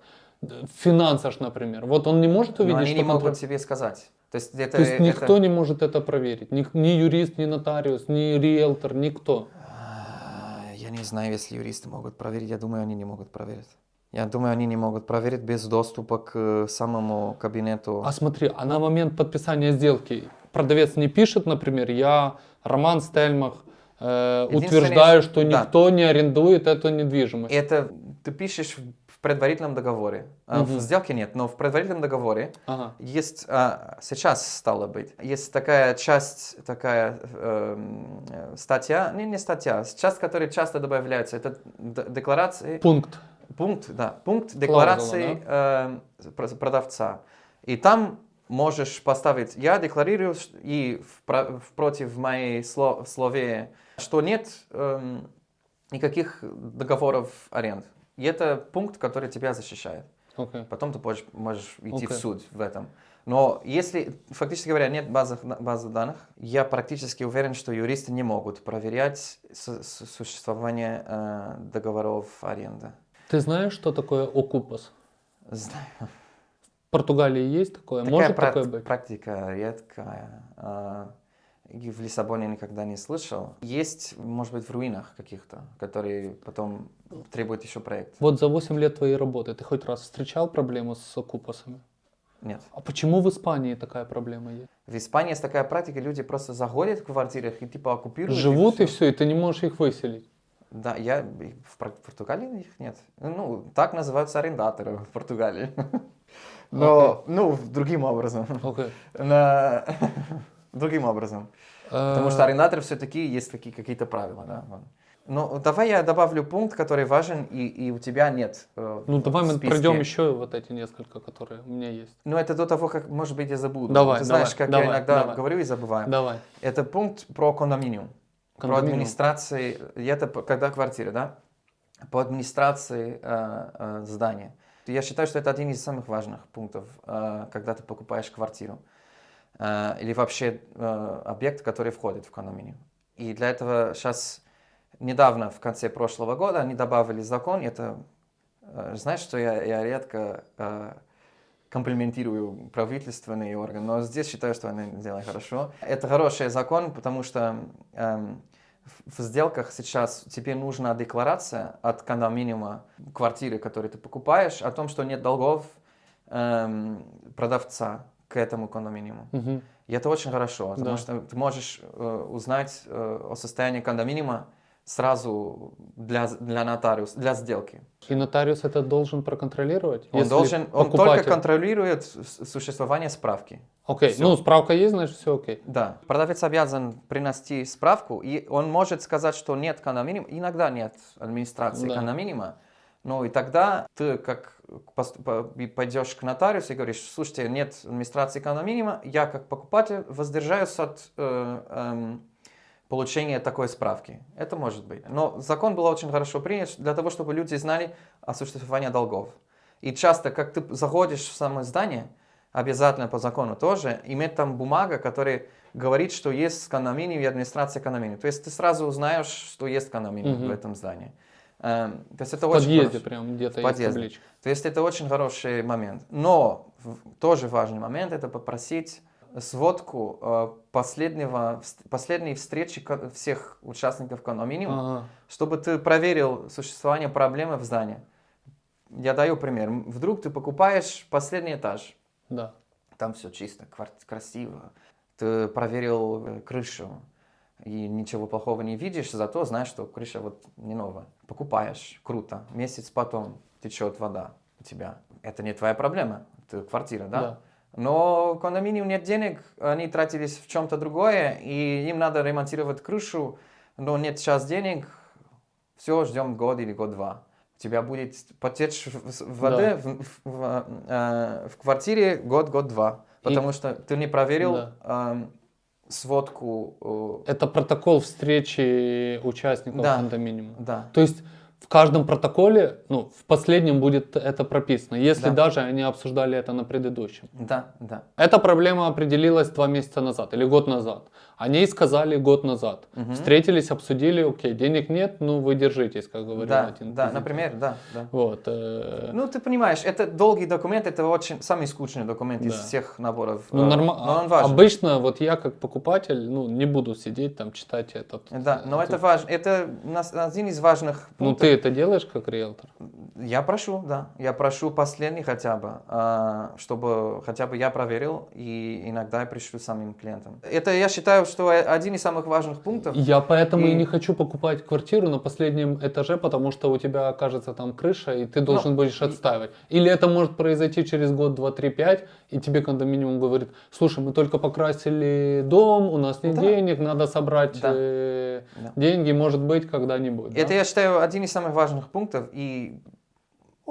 Финансаж, например. Вот он не может Но увидеть, они что не могут контракт- тебе сказать. То есть, это, То есть это- никто не может это проверить. Ни, ни юрист, ни нотариус, ни риэлтор, никто. А, Я не знаю, если юристы могут проверить. Я думаю, они не могут проверить. Я думаю, они не могут проверить без доступа к э, самому кабинету. А смотри, а на момент подписания сделки продавец не пишет, например, я, Роман Стельмах, э, утверждаю, что- да. никто не арендует эту недвижимость. Это ты пишешь в в предварительном договоре. Мгм. В сделке нет, но в предварительном договоре Ага. Есть, а, сейчас стало быть, есть такая часть, такая э, статья, не, не статья, часть, которая часто добавляется, это декларации, Пункт. пункт, да, пункт декларации э, про- продавца. И там можешь поставить, я декларирую и впро- против моей сло- слове, что нет эм, никаких договоров аренд. И это пункт, который тебя защищает. Окей. Потом ты можешь, можешь идти в Окей. суд в этом. Но если, фактически говоря, нет базы, базы данных, я практически уверен, что юристы не могут проверять су- су- существование э, договоров аренды. Ты знаешь, что такое окупас? Знаю. В Португалии есть такое? Такая Может такое быть? практика редкая. И в Лиссабоне никогда не слышал. Есть, может быть, в руинах каких-то, которые потом требуют еще проект. Вот за 8 лет твоей работы ты хоть раз встречал проблему с окупасами? Нет. А почему в Испании такая проблема есть? В Испании есть такая практика, люди просто заходят в квартирах и типа оккупируют. Живут и всё. все, и ты не можешь их выселить. Да, я в Пор- Португалии их нет. Ну, так называются арендаторы в Португалии. Но, ну, другим образом. Окей. Другим образом. Потому Э, что арендаторы все-таки есть такие какие-то правила, да. Ну, давай я добавлю пункт, который важен, и, и у тебя нет. э, Ну давай мы пройдем еще вот эти несколько, которые у меня есть. Ну, это до того, как, может быть, я забуду. Давай, Ты знаешь, давай, как давай, я иногда давай. говорю и забываю. Давай. Это пункт про кондоминиум. Про Кондоминиум. администрации, и это когда квартира, да? По администрации э, э, здания. Я считаю, что это один из самых важных пунктов, э, когда ты покупаешь квартиру. Э, или вообще э, объект, который входит в кондоминиум. И для этого сейчас, недавно, в конце прошлого года, они добавили закон. Это, э, знаешь, что я, я редко э, комплиментирую правительственные органы, но здесь считаю, что они делают хорошо. Это хороший закон, потому что эм, в сделках сейчас тебе нужна декларация от кондоминиума квартиры, которую ты покупаешь, о том, что нет долгов эм, продавца к этому кондоминиуму. Мгм. И это очень хорошо, потому Да. что ты можешь э, узнать э, о состоянии кондоминиума сразу для, для нотариуса, для сделки. И нотариус это должен проконтролировать? Он, должен, он только контролирует существование справки. Окей, Всё. ну справка есть, значит все окей. Да, продавец обязан принести справку, и он может сказать, что нет кондоминиума, иногда нет администрации Да. кондоминиума, но и тогда ты как пойдешь к нотариусу и говоришь, слушайте, нет администрации кондоминиума, я как покупатель воздержаюсь от э, эм, получения такой справки. Это может быть. Но закон был очень хорошо принят для того, чтобы люди знали о существовании долгов. И часто, как ты заходишь в само здание, обязательно по закону тоже, иметь там бумага, которая говорит, что есть кондоминиум и администрация кондоминиума. То есть ты сразу узнаешь, что есть кондоминиум Мгм. в этом здании. Эм, то есть это В очень подъезде хорошо. прям где-то табличка. То есть это очень хороший момент. Но тоже важный момент это попросить сводку э, последнего, последней встречи всех участников кондоминиума, Ага. чтобы ты проверил существование проблемы в здании. Я даю пример. Вдруг ты покупаешь последний этаж, Да. там все чисто, квар- красиво. Ты проверил э, крышу и ничего плохого не видишь, зато знаешь, что крыша вот не новая. Покупаешь, круто. Месяц потом течет вода у тебя. Это не твоя проблема, это квартира, да? Да. Но кондоминиум нет денег, они тратились в чем-то другое, и им надо ремонтировать крышу, но нет сейчас денег, все, ждем год или год-два. У тебя будет потечь в- воды в, в- в, э, в квартире год-год-два, потому что ты не проверил Да. эм, сводку. э, Это протокол встречи участников Да. кондоминиума. да, То есть в каждом протоколе, ну, в последнем будет это прописано, если Да. даже они обсуждали это на предыдущем. да, да. Эта проблема определилась два месяца назад или год назад. Они сказали год назад. Мгм. Встретились, обсудили, окей, денег нет, ну вы держитесь, как говорил Да, один. да, из например, да, да. Вот. э, Ну, ты понимаешь, это долгий документ, это очень самый скучный документ из Да. всех наборов. ну, э, норма- Но он важен. Обычно вот я как покупатель, ну, не буду сидеть там читать этот. Да, но э, это важно. Это один из важных Ну пунктов. ты это делаешь как риэлтор? Я прошу, да. Я прошу последний хотя бы, а, чтобы хотя бы я проверил, и иногда я пришлю самим клиентам. Это я считаю, что один из самых важных пунктов. Я поэтому и... И- не хочу покупать квартиру на последнем этаже, потому что у тебя окажется там крыша, и ты должен будешь Ну, и- отстаивать. Или это может произойти через год, два, три, пять, и тебе кондоминиум говорит, слушай, мы только покрасили дом, у нас нет Да. денег, надо собрать Да. э, Да. деньги, может быть, когда-нибудь. Это да? я считаю один из самых важных пунктов, и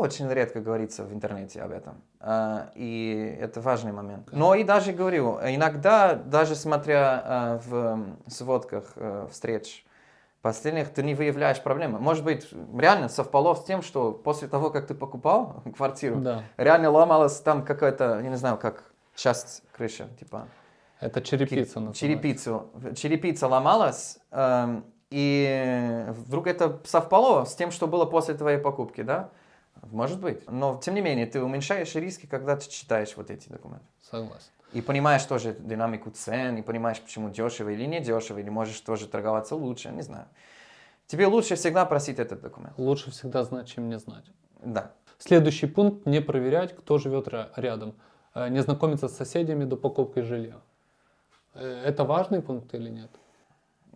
очень редко говорится в интернете об этом. А, И это важный момент. Но и даже говорю, иногда, даже смотря а, в сводках э, встреч последних, ты не выявляешь проблемы. Может быть, реально совпало с тем, что после того, как ты покупал квартиру, Да. реально ломалась там какая-то, я не знаю, как часть крыши, типа Это черепица называется. черепицу, черепица ломалась, эм, и вдруг это совпало с тем, что было после твоей покупки, да? Может быть. Но, тем не менее, ты уменьшаешь риски, когда ты читаешь вот эти документы. Согласен. И понимаешь тоже динамику цен, и понимаешь, почему дешево или не дешево, или можешь тоже торговаться лучше, не знаю. Тебе лучше всегда просить этот документ. Лучше всегда знать, чем не знать. Да. Следующий пункт – не проверять, кто живет ря- рядом. Э, Не знакомиться с соседями до покупки жилья. Э, Это важный пункт или нет?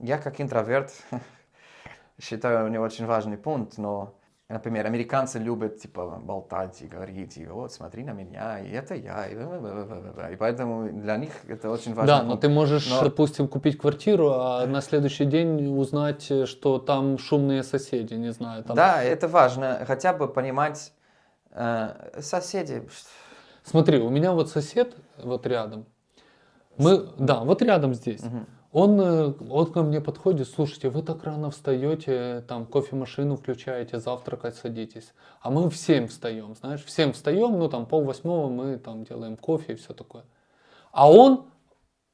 Я как интроверт считаю не очень важный пункт, но, например, американцы любят типа болтать и говорить, и вот смотри на меня, и это я, и, бла-бла-бла-бла-бла». и поэтому для них это очень важный Да, но ты можешь, Но- допустим, купить квартиру, а на следующий день узнать, что там шумные соседи, не знаю. Там... Да, это важно, хотя бы понимать э, соседи. Смотри, у меня вот сосед вот рядом. Мы, да, вот рядом здесь. Мгм. Он, э, он ко мне подходит, слушайте, вы так рано встаете, там кофемашину включаете, завтракать садитесь. А мы в 7 встаем, знаешь, в 7 встаем, ну там пол восьмого мы там делаем кофе и все такое. А он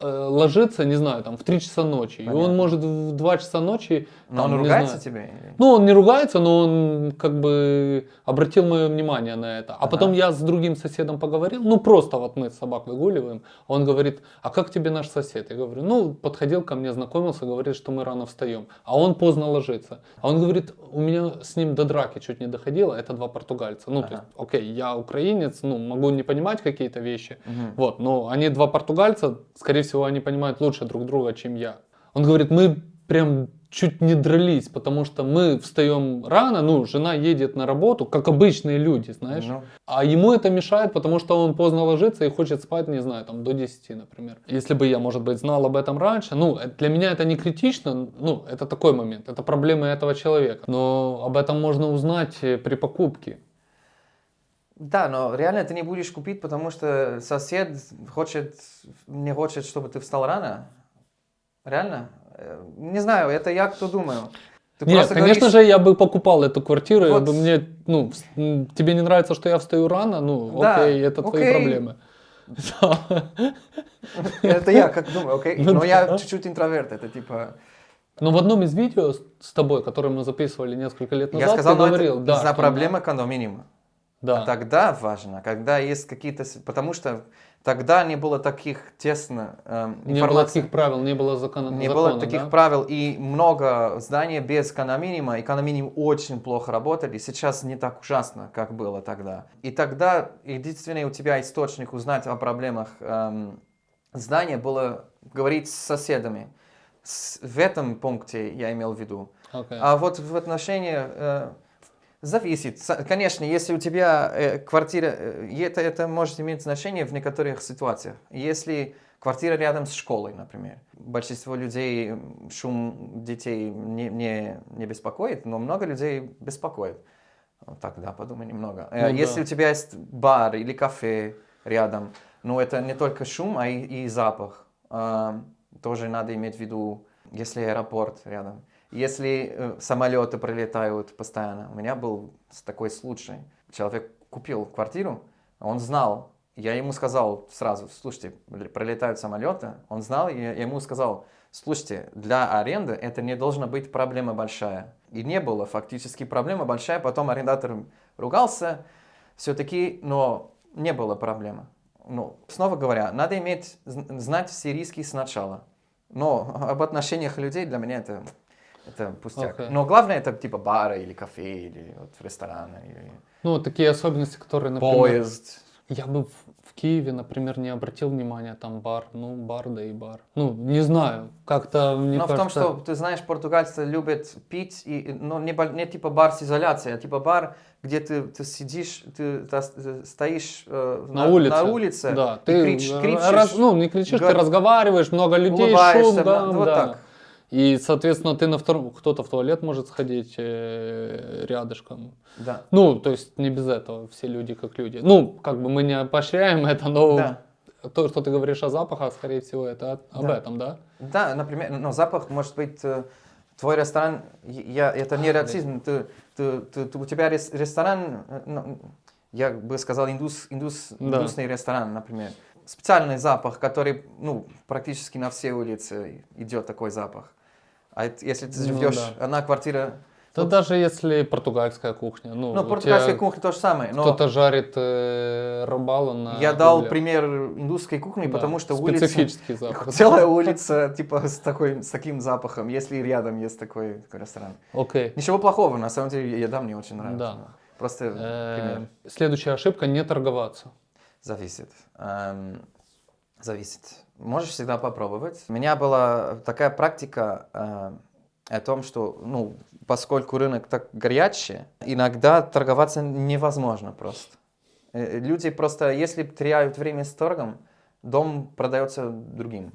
ложится, не знаю, там в 3 часа ночи. И он Понятно. может в 2 часа ночи... Но там, он не ругается знаю, тебе? ну, он не ругается, но он как бы обратил мое внимание на это. А Ага. потом я с другим соседом поговорил, ну просто вот мы собак выгуливаем. Он говорит, а как тебе наш сосед? Я говорю, ну, подходил ко мне, знакомился, говорит, что мы рано встаем. А он поздно ложится. А он говорит, у меня с ним до драки чуть не доходило, это два португальца. Ну, то Ага. есть, окей, я украинец, ну, могу не понимать какие-то вещи, Мгм. вот, но они два португальца, скорее всего, всего, они понимают лучше друг друга, чем я. Он говорит, мы прям чуть не дрались, потому что мы встаем рано, ну, жена едет на работу, как обычные люди, знаешь. Ну, А ему это мешает, потому что он поздно ложится и хочет спать, не знаю, там до 10, например. Если бы я, может быть, знал об этом раньше, ну, э, для меня это не критично, ну, это такой момент, это проблемы этого человека. Но об этом можно узнать э, при покупке. Да, но реально ты не будешь купить, потому что сосед хочет, не хочет, чтобы ты встал рано. Реально? Э, Не знаю, это я кто думаю. Ты Нет, конечно говоришь- же, я бы покупал эту квартиру, я Вот. бы мне, ну, тебе не нравится, что я встаю рано, ну, Да, окей, это твои окей. проблемы. Да. Это я как думаю, окей. Ну Но я чуть-чуть интроверт, это типа... Но в одном из видео с тобой, которое мы записывали несколько лет назад, Я сказал, ты ну, говорил, да, из-за что проблемы кондоминиума. Да. А тогда важно, когда есть какие-то... Потому что тогда не было таких тесно эм, Не было таких правил, не было закона. Не закона, было таких да? правил и много зданий без экономиниума. Экономиниум очень плохо работали. Сейчас не так ужасно, как было тогда. И тогда единственный у тебя источник узнать о проблемах эм, здания было говорить с соседами. С- в этом пункте я имел в виду. Окей. А вот в отношении э, зависит. Конечно, если у тебя э, квартира, э, это, это может иметь значение в некоторых ситуациях. Если квартира рядом с школой, например, большинство людей шум детей не, не, не беспокоит, но много людей беспокоит. Тогда подумай немного. Э, Ну если да. у тебя есть бар или кафе рядом, ну это не только шум, а и, и запах. А, тоже надо иметь в виду, если аэропорт рядом. Если э, самолеты прилетают постоянно. У меня был такой случай. Человек купил квартиру, он знал, я ему сказал сразу, слушайте, прилетают самолеты, он знал, я ему сказал, слушайте, для аренды это не должна быть проблема большая. И не было фактически проблема большая, потом арендатор ругался, все-таки, но не было проблемы. Ну, снова говоря, надо иметь, зн- знать все риски сначала. Но об отношениях людей для меня это, это пустяк. Окей. Но главное это типа бары или кафе, или вот рестораны, или Ну, вот такие особенности, которые, например, поезд. я бы в, в Киеве, например, не обратил внимания, там бар, ну, бар, да и бар. Ну, не знаю, как-то мне Но в том, кажется... что, ты знаешь, португальцы любят пить, и, но не, бол- не типа бар с изоляцией, а типа бар, где ты, ты сидишь, ты, э, стоишь э, На улице. на улице Да, ты крич- кричишь, раз- ну, не кричишь, га- ты разговариваешь, много людей, шум, да, да, вот да. так. И, соответственно, ты на втором, кто-то в туалет может сходить э, рядышком. Да. Ну, то есть не без этого, все люди как люди. Ну, как бы мы не поощряем это, но Да. то, что ты говоришь о запахах, скорее всего, это от- об Да. этом, да? Да, например, но запах может быть э, твой ресторан, я, это не расизм, ты, ты, ты- ты- у тебя рес- ресторан, э, ну, я бы сказал индус, индус, Да. индусный ресторан, например. Специальный запах, который, ну, практически на все улицы идет такой запах. А это- если ты Ну живешь, да. одна квартира, Да Вот. даже если португальская кухня, ну, ну, португальская тебя кухня то же самое, но кто-то жарит э, рыбалу на я дал углях. пример индусской кухни, Да, потому что улица, специфический запах. целая улица, типа, с, такой, с таким запахом, если рядом есть такой, такой ресторан. Окей. Ничего плохого, на самом деле, еда мне очень нравится. Да. Просто Э, пример. Следующая ошибка не торговаться. Зависит. Эм, зависит. Можешь всегда попробовать. У меня была такая практика э, о том, что, ну, поскольку рынок так горячий, иногда торговаться невозможно просто. Э, Люди просто, если теряют время с торгом, дом продается другим.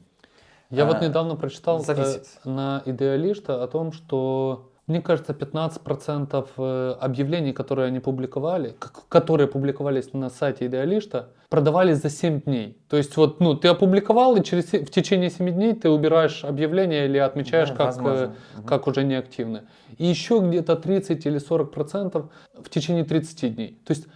Я вот А, недавно прочитал э, зависит. на идеалиста о том, что мне кажется, 15% э, объявлений, которые они публиковали, которые публиковались на сайте идеалиста, продавались за 7 дней. То есть вот, ну, ты опубликовал, и через, в течение 7 дней ты убираешь объявление или отмечаешь Да, как, возможно. э, Мгм. как уже неактивны. И еще где-то 30 или 40% в течение 30 дней. То есть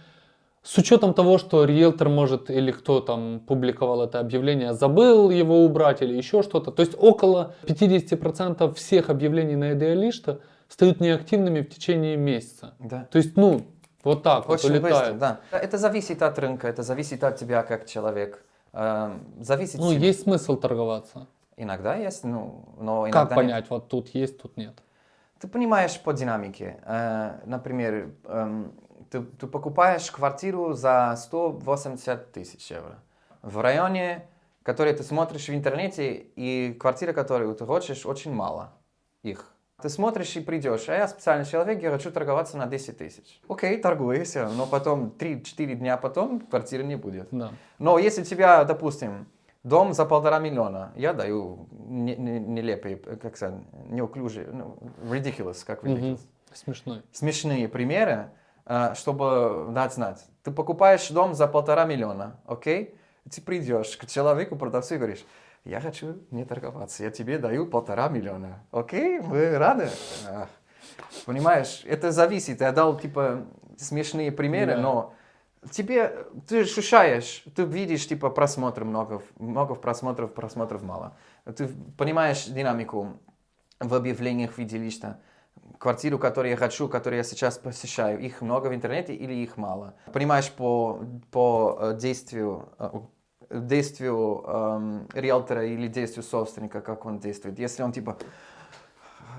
с учетом того, что риэлтор может или кто там публиковал это объявление, забыл его убрать или еще что-то. То есть около 50% всех объявлений на идеалиста стают неактивными в течение месяца. Да. То есть, ну, вот так вот Очень быстро, да. Это зависит от рынка, это зависит от тебя как человек. Эм, Зависит Ну, есть смысл торговаться. Иногда есть, ну, но иногда Как нет. понять, вот тут есть, тут нет? Ты понимаешь по динамике. Э, например, эм, ты, ты покупаешь квартиру за 180 тысяч евро в районе которые ты смотришь в интернете, и квартиры, которые ты хочешь, очень мало их. Ты смотришь и придешь, а я специальный человек, я хочу торговаться на 10 тысяч. Окей, торгуйся, но потом 3-4 дня потом квартиры не будет. Да. Но если у тебя, допустим, дом за полтора миллиона, я даю не- не- нелепые, как сказать, неуклюжие, ну, ridiculous, как ridiculous, Мгм. Смешной. смешные примеры, э, чтобы дать знать. Ты покупаешь дом за полтора миллиона, окей? Ты придешь к человеку, продавцу и говоришь, я хочу не торговаться, я тебе даю полтора миллиона, окей? Вы рады? Понимаешь, это зависит. Я дал, типа, смешные примеры, Да. но тебе, ты ощущаешь, ты видишь, типа, просмотры много, много просмотров, просмотров мало. Ты понимаешь динамику в объявлениях в виде листа. Квартиру, которую я хочу, которую я сейчас посещаю, их много в интернете или их мало. Понимаешь по, по э, действию, э, действию эм, риэлтора или действию собственника, как он действует. Если он типа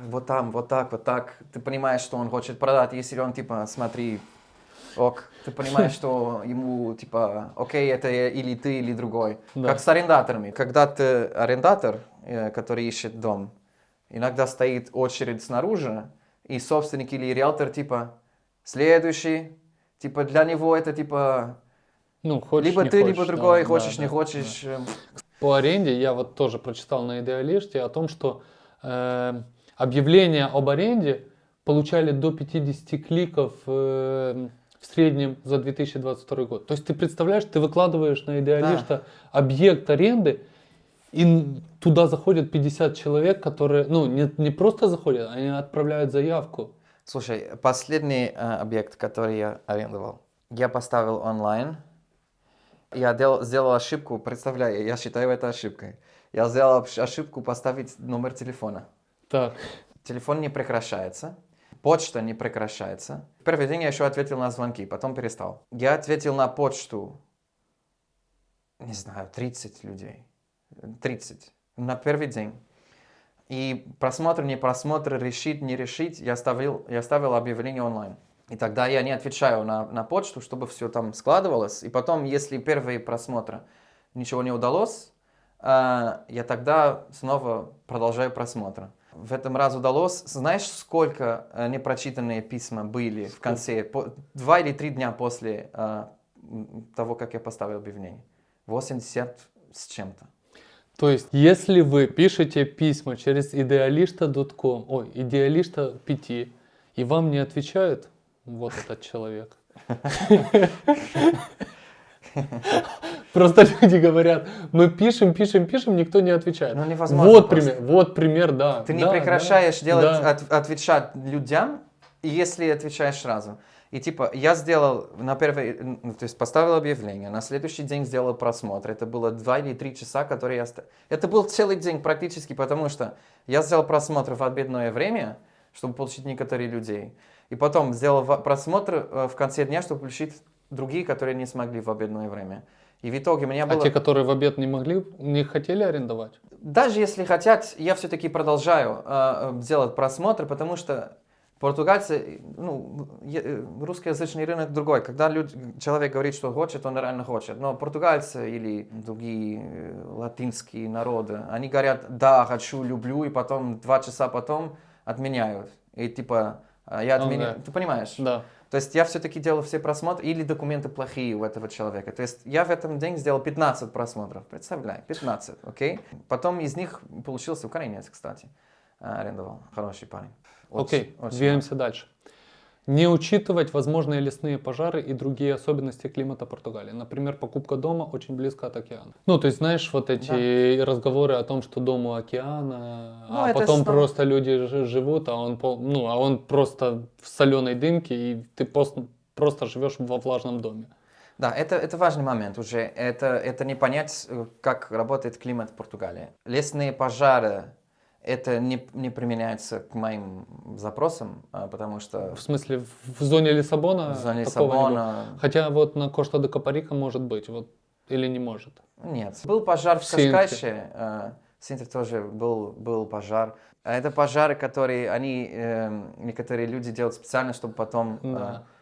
вот там, вот так, вот так, ты понимаешь, что он хочет продать. Если он типа, смотри, ок, ты понимаешь, что ему типа, окей, это или ты, или другой. Да. Как с арендаторами. Когда ты арендатор, э, который ищет дом, иногда стоит очередь снаружи, и собственник или риэлтор типа, следующий, типа для него это типа, Ну, хочешь, либо ты, хочешь, либо да, другой, да, хочешь, да, не да. хочешь. эм, По аренде я вот тоже прочитал на Идеалиште о том, что э, объявления об аренде получали до 50 кликов э, в среднем за 2022 год. То есть ты представляешь, ты выкладываешь на Идеалишта объект аренды, и туда заходят 50 человек, которые, ну, не, не просто заходят, они отправляют заявку. Слушай, последний э, объект, который я арендовал, я поставил онлайн. Я дел- сделал ошибку, представляю, я считаю это ошибкой. Я сделал ошибку поставить номер телефона. Так, Телефон не прекращается, почта не прекращается. Первый день я еще ответил на звонки, потом перестал. Я ответил на почту, не знаю, 30 людей. 30 на первый день. И просмотр, не просмотр, решить, не решить, я ставил, я ставил объявление онлайн. И тогда я не отвечаю на, на почту, чтобы все там складывалось. И потом, если первые просмотры ничего не удалось, а, я тогда снова продолжаю просмотр. В этом раз удалось. Знаешь, сколько э, непрочитанные письма были в конце? По- два или три дня после м, того, как я поставил объявление. 80 с чем-то. то есть, если вы пишете письма через idealista.com, ой, idealista 5, и вам не отвечают, вот этот человек. Просто люди говорят, мы пишем, пишем, пишем, никто не отвечает. Ну, невозможно Вот просто. пример, вот пример, да. Ты не Да, прекращаешь да, делать, да. от- отвечать людям, если отвечаешь сразу. И типа, я сделал на первый, ну, то есть поставил объявление, на следующий день сделал просмотр. Это было два или три часа, которые я... Это был целый день практически, потому что я сделал просмотр в обедное время, чтобы получить некоторые людей. И потом сделал просмотр э, в конце дня, чтобы получить другие, которые не смогли в обедное время. И в итоге у меня А было... те, которые в обед не могли, не хотели арендовать? Даже если хотят, я все-таки продолжаю э, э, делать просмотры, потому что португальцы, ну, э, русскоязычный рынок другой. Когда люд- человек говорит, что хочет, он реально хочет. Но португальцы или другие латинские народы, они говорят, да, хочу, люблю, и потом два часа потом отменяют. И типа, я Ну отменяю. да. Ты понимаешь? Да. То есть я все-таки делал все просмотры, или документы плохие у этого человека. То есть я в этом день сделал 15 просмотров, представляй, 15, окей? Потом из них получился украинец, кстати, а, арендовал, хороший парень. Окей, очень двигаемся дальше. Не учитывать возможные лесные пожары и другие особенности климата Португалии. Например, покупка дома очень близко от океана. Ну, то есть, знаешь, вот эти разговоры о том, что дом у океана, Ну, а потом снова- просто люди живут, а он, ну, а он просто в соленой дымке, и ты просто, просто живешь во влажном доме. Да, это, это важный момент уже. Это, это не понять, э, как работает климат в Португалии. Лесные пожары, это не, не применяется к моим запросам, а, потому что В смысле, в зоне Лиссабона? в зоне? Лиссабона Хотя вот на Кошта де Капарика может быть, вот, или не может. Нет. Был пожар в В. Кашкайше. э, В Синтре тоже был, был пожар. А Это пожары, которые они, эм, некоторые люди делают специально, чтобы потом э, Да. э,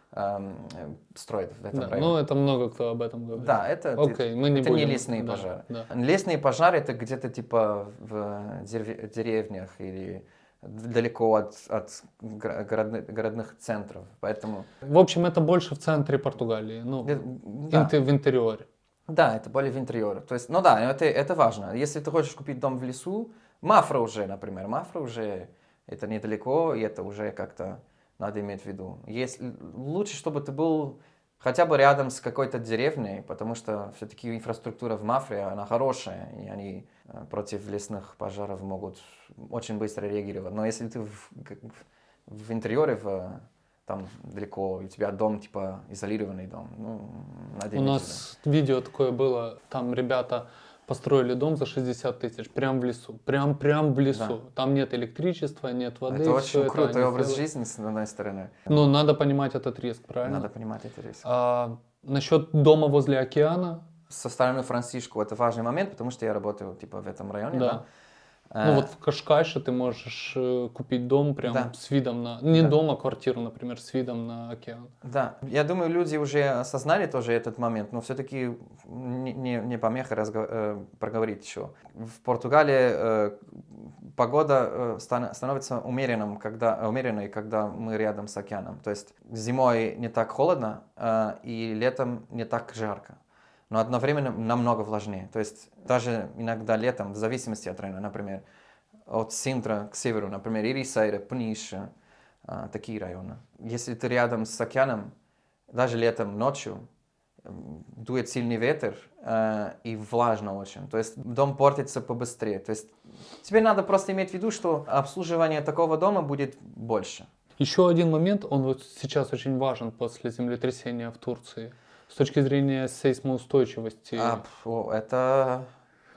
строят в этом Да, районе. ну это много кто об этом говорит. Да, это, Окей, мы не это не будем. лесные Да, пожары. да. Лесные пожары это где-то типа в дерев- деревнях или далеко от, от городных, городных центров. Поэтому В общем, это больше в центре Португалии, ну, э, да, в интерьере. да, это более в интерьере. То есть, ну да, это, это важно. Если ты хочешь купить дом в лесу, Мафра уже, например, Мафра уже это недалеко, и это уже как-то надо иметь в виду. Если, лучше, чтобы ты был хотя бы рядом с какой-то деревней, потому что все-таки инфраструктура в Мафре, она хорошая, и они э, против лесных пожаров могут очень быстро реагировать. Но если ты в, в- интерьере, в, там далеко, у тебя дом, типа, изолированный дом, ну, надо У нас видео такое было, там ребята построили дом за 60 тысяч, прям в лесу, прям, прям в лесу. Да. Там нет электричества, нет воды. это очень крутой образ сделали. жизни, с одной стороны. Но надо понимать этот риск, правильно? Надо понимать это риск. А, насчет дома возле океана, Со стороны Францишку это важный момент, потому что я работаю типа в этом районе. Да. Да. Ну Э, вот в Кашкайше ты можешь э, купить дом прям Да. с видом на... Не Да. дом, а квартиру, например, с видом на океан. Да, я думаю, люди уже осознали тоже этот момент, но все-таки не, не, не помеха разго- э, проговорить еще. В Португалии погода стан- становится умеренным, когда, умеренной, когда мы рядом с океаном. То есть зимой не так холодно и летом не так жарко. Но одновременно намного влажнее. То есть даже иногда летом, в зависимости от района, например, от Синтра к северу, например, Ирисайра, Пниша, а, такие районы. Если ты рядом с океаном, даже летом ночью, дует сильный ветер э, и влажно очень. То есть дом портится побыстрее. То есть тебе надо просто иметь в виду, что обслуживание такого дома будет больше. Еще один момент, он вот сейчас очень важен после землетрясения в Турции. С точки зрения сейсмоустойчивости. А, это...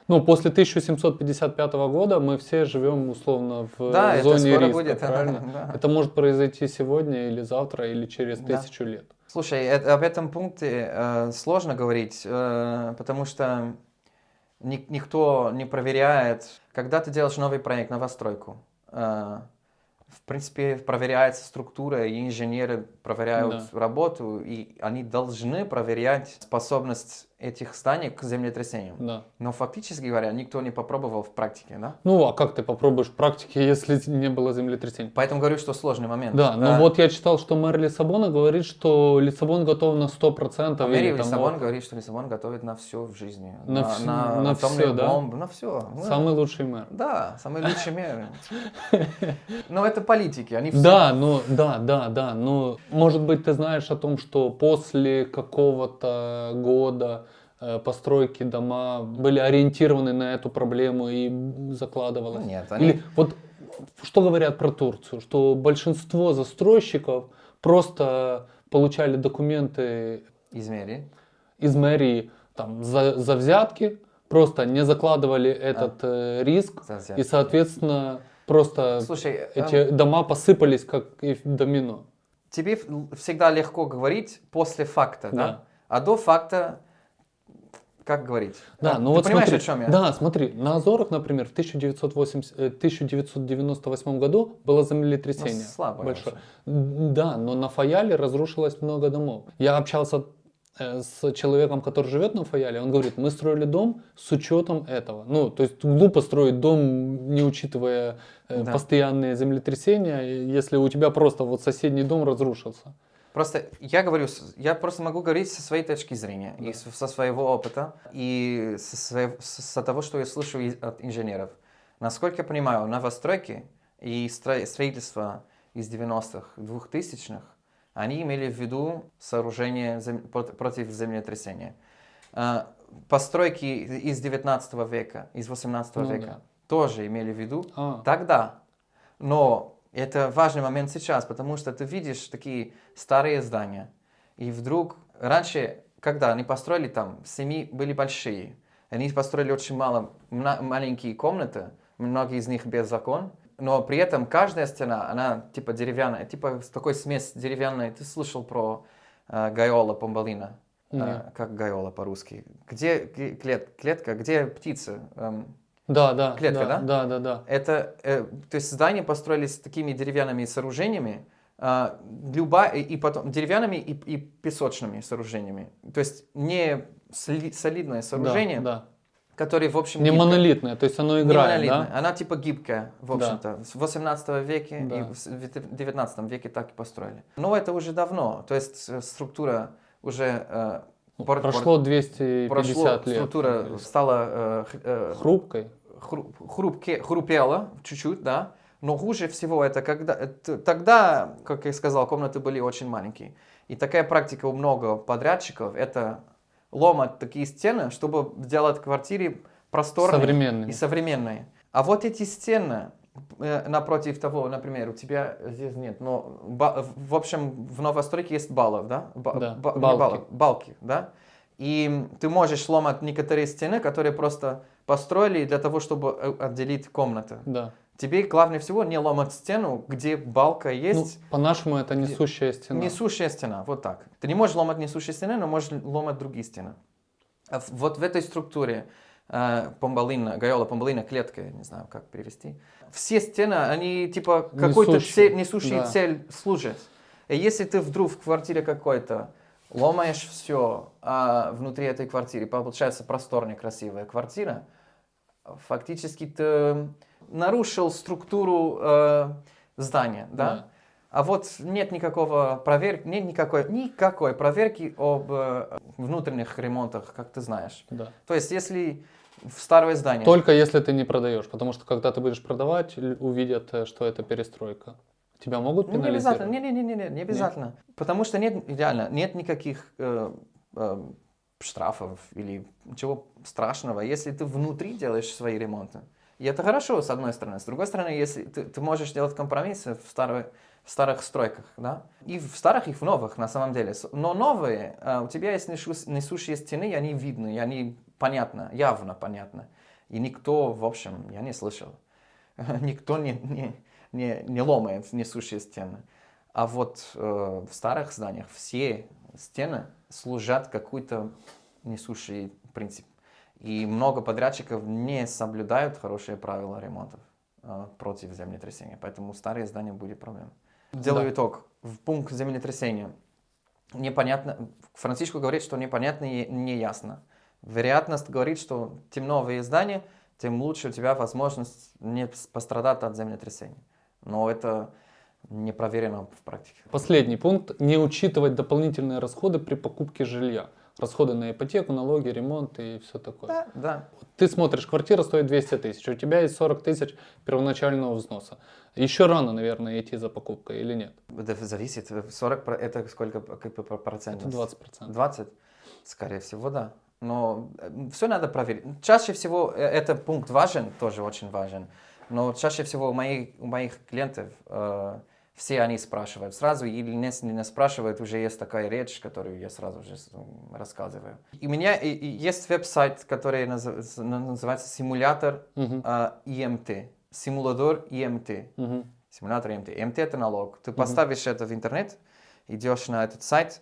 Ну, после 1755 года мы все живем условно в Да, это зоне скоро риска, будет. правильно? Да. Это может произойти сегодня или завтра, или через Да. тысячу лет. Слушай, э- об этом пункте э, сложно говорить, э, потому что ни- никто не проверяет, когда ты делаешь новый проект, новостройку. э, в принципе, проверяется структура, и инженеры проверяют работу, и они должны проверять способность этих зданий к землетрясениям. Да. Но фактически говоря, никто не попробовал в практике, да? Ну, а как ты попробуешь в практике, если не было землетрясения? Поэтому говорю, что сложный момент. Да, но Э, вот я читал, что мэр Лиссабона говорит, что Лиссабон готов на 100%. А мэр Лиссабон вот говорит, что Лиссабон готовит на все в жизни. На вс- на атомные всё, да? бомбы, на все. Самый лучший мэр. Да, самый лучший мэр. Но это политики, они все... Да, ну да, да, да. Но может быть ты знаешь о том, что после какого-то года постройки дома были ориентированы на эту проблему и закладывалось. Нет, они- Или вот что говорят про Турцию, что большинство застройщиков просто получали документы Измери. из мэрии там за, за взятки, просто не закладывали этот э, риск и соответственно просто Слушай, э, эти дома посыпались как домино. тебе всегда легко говорить после факта, да? Да. А до факта, как говорить? Да, Э, ну Ты вот понимаешь, смотри, о чем я? да, смотри, на Азорах, например, в 1980, э, 1998 году было землетрясение Ну, слабое большое. М, Да, но на Фаяле разрушилось много домов. Я общался э, с человеком, который живет на Фаяле, он говорит, мы строили дом с учетом этого. Ну, то есть глупо строить дом, не учитывая э, Да. постоянные землетрясения, если у тебя просто вот соседний дом разрушился. Просто я говорю, я просто могу говорить со своей точки зрения, и с- со своего опыта, и со, своего- со того, что я слышу от инженеров. Насколько я понимаю, новостройки и стро- строительство из 90-х, 2000-х, они имели в виду сооружение зем- прот- против землетрясения. А, Постройки из 19 века, из 18 Ну века да. тоже имели в виду А, Тогда. Но это важный момент сейчас, потому что ты видишь такие старые здания. И вдруг раньше, когда они построили там, семьи были большие. Они построили очень мало, маленькие комнаты, многие из них без окон. Но при этом каждая стена, она типа деревянная, типа такой смесь деревянной. Ты слышал про э, Гайола Помбалина? Э, как Гайола по-русски? Где клет- клетка, где птица? Эм, да, да, Клетка, да? Да, да, да. это, э, то есть здания построились такими деревянными сооружениями, а, любая, и потом деревянными и, и песочными сооружениями. То есть не сли- солидное сооружение, Да, которое, в общем, да. Не гибкое. монолитное, то есть оно Не играет, монолитная. да? Она типа гибкая, в Да. общем-то. С 18 веке Да. и в с- в 19 веке так и построили. Но это уже давно. То есть э, структура уже э, Прошло пор- 250 прошло, лет. структура стала э, э, Хрупкой. хру- хрупке- хрупела чуть-чуть, да. Но хуже всего это когда это- тогда, как я сказал, комнаты были очень маленькие. И такая практика у много подрядчиков это ломать такие стены, чтобы сделать квартиры просторные и современные. А вот эти стены напротив того, например, у тебя здесь нет, но в общем в новостройке есть баллов, да? Ба- Да, ба- балки. баллов, балки, да? И ты можешь сломать некоторые стены, которые просто построили для того, чтобы э, отделить комнаты. Да. Тебе главное всего не ломать стену, где балка Ну, есть, по-нашему это несущая стена. несущая стена, вот так. Ты не можешь ломать несущие стены, но можешь ломать другие стены. А вот в этой структуре э, помбалина, гайола помбалина, клетка, не знаю, как перевести. Все стены, они типа какой-то цель, несущей да. цель служат. И если ты вдруг в квартире какой-то ломаешь все, а внутри этой квартиры получается просторная, красивая квартира, фактически ты нарушил структуру э, здания, да? Да. А вот нет никакого проверки, нет никакой, никакой проверки об э, внутренних ремонтах, как ты знаешь. Да. То есть, если в старое здание... Только если ты не продаешь, потому что когда ты будешь продавать, увидят, э, что это перестройка. Тебя могут Ну, не обязательно, пенализировать? не, не, не, не, не обязательно. Потому что нет, реально, нет никаких э, э, штрафов или ничего страшного, если ты внутри делаешь свои ремонты. И это хорошо, с одной стороны. С другой стороны, если ты, ты можешь делать компромиссы в, старой, в старых стройках, да? И в старых, и в новых, на самом деле. Но новые, э, у тебя есть несу- несущие стены, и они видны, и они понятно, явно понятно. И никто, в общем, я не слышал, никто не, не, не, не ломает несущие стены. А вот э, в старых зданиях все стены служат какой-то несущий принцип. И много подрядчиков не соблюдают хорошие правила ремонтов э, против землетрясения. Поэтому старые здания будет проблема. Делаю Да. итог. В пункт землетрясения. Непонятно. Франциско говорит, что непонятно и неясно. Вероятность говорит, что тем новые здания, тем лучше у тебя возможность не пострадать от землетрясения. Но это не проверено в практике. Последний пункт. Не учитывать дополнительные расходы при покупке жилья. Расходы на ипотеку, налоги, ремонт и все такое. Да, да. Ты смотришь, квартира стоит 200 тысяч, у тебя есть 40 тысяч первоначального взноса. Еще рано, наверное, идти за покупкой или нет? Это зависит. 40 про- это сколько процентов? Это 20%. 20? Скорее всего, да. Но все надо проверить. Чаще всего э, этот пункт важен, тоже очень важен. Но чаще всего у моих, у моих клиентов э, все они спрашивают сразу, или не, не спрашивают, уже есть такая речь, которую я сразу же рассказываю. И у меня и- и есть веб-сайт, который с- называется симулятор Мгм. э, ИМТ. Симулятор ИМТ. Мгм. Симулятор МТ. МТ это налог. Ты поставишь это в интернет, идешь на этот сайт,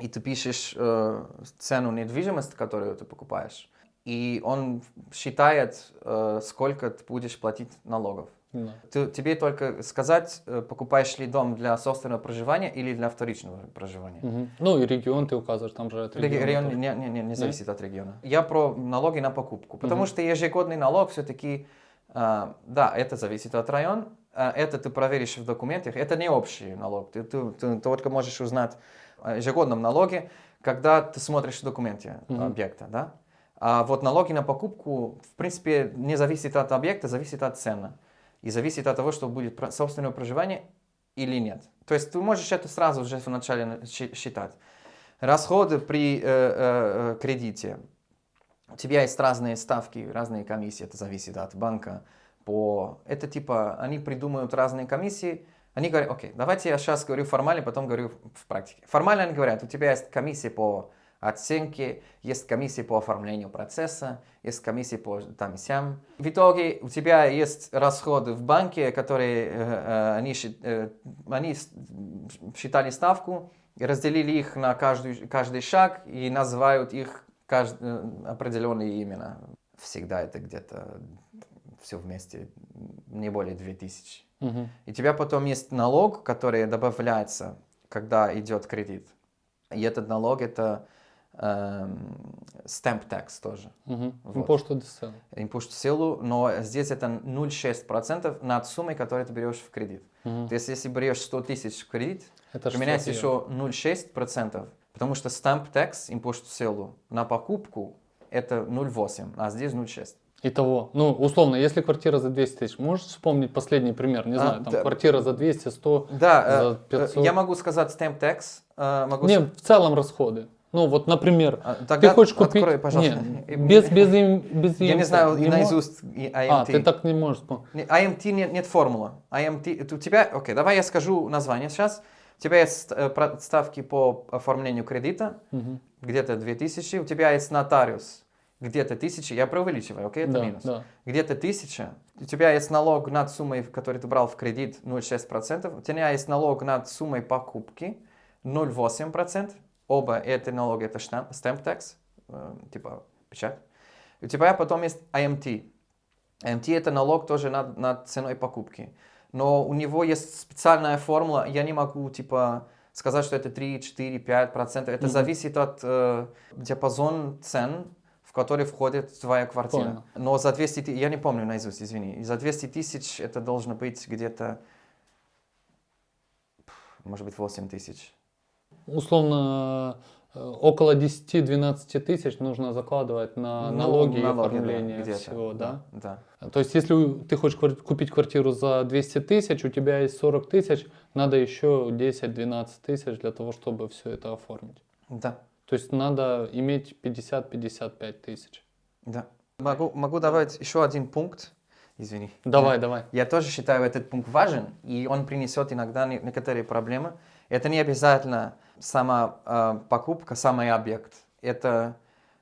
и ты пишешь э, цену недвижимости, которую ты покупаешь. И он считает, э, сколько ты будешь платить налогов. Да. Ты- тебе только сказать, э, покупаешь ли дом для собственного проживания или для вторичного проживания. Мгм. Ну и регион ты указываешь, там же от Реги- региона тоже. не, не, не, не зависит от региона. Я про налоги на покупку. Потому Мгм. что ежегодный налог все-таки, да, это зависит от района. а, это ты проверишь в документах. Это не общий налог. Ты, ты- ты только можешь узнать о ежегодном налоге, когда ты смотришь в документе Мгм. объекта. Да? А вот налоги на покупку, в принципе, не зависит от объекта, зависит от цены. И зависит от того, что будет собственное проживание или нет. То есть ты можешь это сразу уже вначале считать. Расходы при э, э, э, кредите. У тебя есть разные ставки, разные комиссии, это зависит от банка. По... Это типа, они придумают разные комиссии, они говорят, окей, давайте я сейчас говорю формально, потом говорю в практике. Формально они говорят, у тебя есть комиссия по оценке, есть комиссия по оформлению процесса, есть комиссия по там и сям. В итоге у тебя есть расходы в банке, которые э, э, они, э, они с- считали ставку, разделили их на каждый, каждый шаг и называют их кажд- э, определенные имена. Всегда это где-то все вместе не более 2000 Мгм. И у тебя потом есть налог, который добавляется, когда идет кредит. И этот налог это эм, stamp tax тоже. Мгм. Вот. Selo. Импульс в силу, но здесь это 0,6% над суммой, которую ты берешь в кредит. Мгм. То есть если берешь 100 тысяч в кредит, Это применяется еще 0,6%, потому что stamp tax, в силу, на покупку это 0,8, а здесь 0,6. Итого, ну, условно, если квартира за 200 тысяч, можешь вспомнить последний пример? Не А, знаю, там да. квартира за 200, 100, Да, э, за э, 500. я могу сказать stamp tax, э, могу Не, с- в целом расходы. Ну, вот, например, А, ты тогда хочешь купить... открой, пожалуйста. Не, без, без, им- без Я не знаю Не наизусть IMT. А, ты так не можешь вспомнить. IMT нет, нет формулы. IMT, у тебя, окей, давай я скажу название сейчас. У тебя есть э, ставки по оформлению кредита, Мгм. где-то 2000, у тебя есть нотариус, где-то 1000, я преувеличиваю, окей, это Да, минус. да. Где-то 1000, у тебя есть налог над суммой, которую ты брал в кредит, 0,6%, у тебя есть налог над суммой покупки, 0,8%, оба эти налоги, это stamp tax, э, типа печать. У тебя потом есть IMT. IMT это налог тоже над, над ценой покупки. Но у него есть специальная формула, я не могу типа сказать, что это 3, 4, 5 процентов. Это Мгм. зависит от э, диапазон цен, который входит твоя квартира. Понял. Но за 200 тысяч, я не помню наизусть, извини, И за 200 тысяч это должно быть где-то, может быть, 8 тысяч. Условно, э, около 10-12 тысяч нужно закладывать на Ну, налоги и налоги, да, оформление где-то, всего, да? Да. То есть, если ты хочешь купить квартиру за 200 тысяч, у тебя есть 40 тысяч, надо еще 10-12 тысяч для того, чтобы все это оформить. Да. То есть, надо иметь 50-55 тысяч. Да. Могу, могу добавить еще один пункт. Извини. Давай, давай. Я тоже считаю этот пункт важен, и он принесет иногда не- некоторые проблемы. Это не обязательно сама э, покупка, самый объект. Это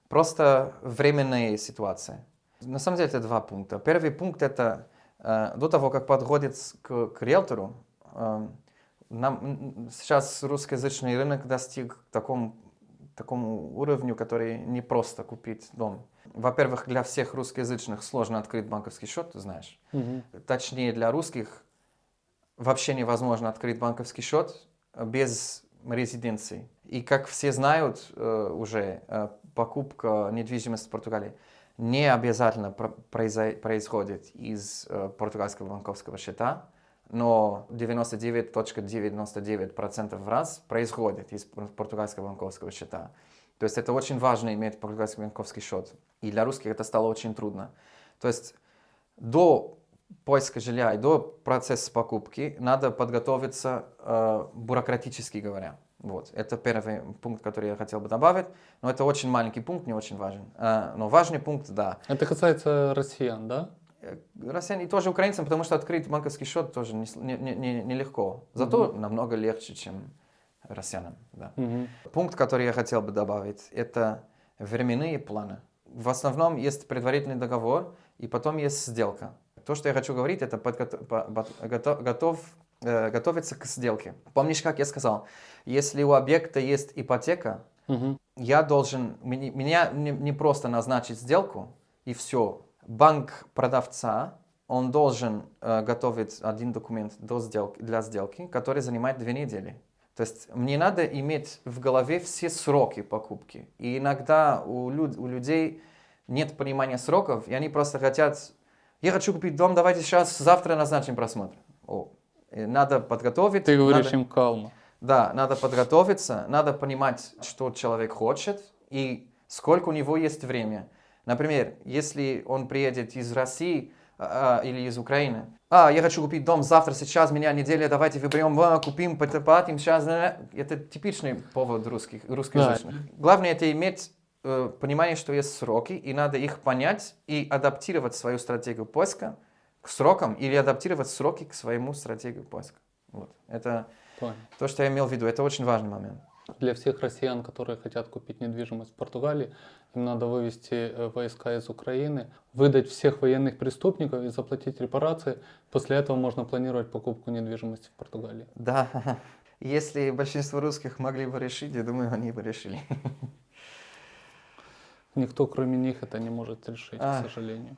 просто временная ситуация. На самом деле это два пункта. Первый пункт это э, до того, как подходит к, к риэлтору, э, нам, сейчас русскоязычный рынок достиг такому, такому уровню, который не просто купить дом. Во-первых, для всех русскоязычных сложно открыть банковский счет, ты знаешь. Мгм. Точнее, для русских вообще невозможно открыть банковский счет без резиденции. И как все знают э, уже, э, покупка недвижимости в Португалии не обязательно про- произо- происходит из э, португальского банковского счета, но 99.99% в раз происходит из пор- португальского банковского счета. То есть это очень важно иметь португальский банковский счет. И для русских это стало очень трудно. То есть до поиска жилья и до процесса покупки надо подготовиться э, бюрократически говоря. Вот. Это первый пункт, который я хотел бы добавить. Но это очень маленький пункт, не очень важен. Э, но важный пункт, да. Это касается россиян, да? Э, Россияне и тоже украинцам, потому что открыть банковский счет тоже нелегко. Не, не, не, нелегко. Зато намного легче, чем россиянам. Да. Мгм. Пункт, который я хотел бы добавить, это временные планы. В основном есть предварительный договор, и потом есть сделка. То, что я хочу говорить, это подгото- по- по- гото- готов, э, готовиться к сделке. Помнишь, как я сказал, если у объекта есть ипотека, Мгм. я должен, меня не, не просто назначить сделку, и все. Банк продавца, он должен э, готовить один документ до сделки, для сделки, который занимает две недели. То есть мне надо иметь в голове все сроки покупки. И иногда у, люд- у людей нет понимания сроков, и они просто хотят, я хочу купить дом, давайте сейчас, завтра назначим просмотр. О, надо подготовить. Ты говоришь надо- им калма. да, надо подготовиться, надо понимать, что человек хочет и сколько у него есть время. Например, если он приедет из России а, или из Украины, а, я хочу купить дом завтра, сейчас, меня неделя, давайте выберем, а, купим, пот- платим, сейчас. да, да». Это типичный повод русских, русскоязычных. Главное это иметь э, понимание, что есть сроки, и надо их понять и адаптировать свою стратегию поиска к срокам или адаптировать сроки к своему стратегию поиска. Вот. Это Понял. то, что я имел в виду, это очень важный момент. Для всех россиян, которые хотят купить недвижимость в Португалии, им надо вывести э, войска из Украины, выдать всех военных преступников и заплатить репарации. После этого можно планировать покупку недвижимости в Португалии. Да, если большинство русских могли бы решить, я думаю, они бы решили. Никто, кроме них, это не может решить, А. к сожалению.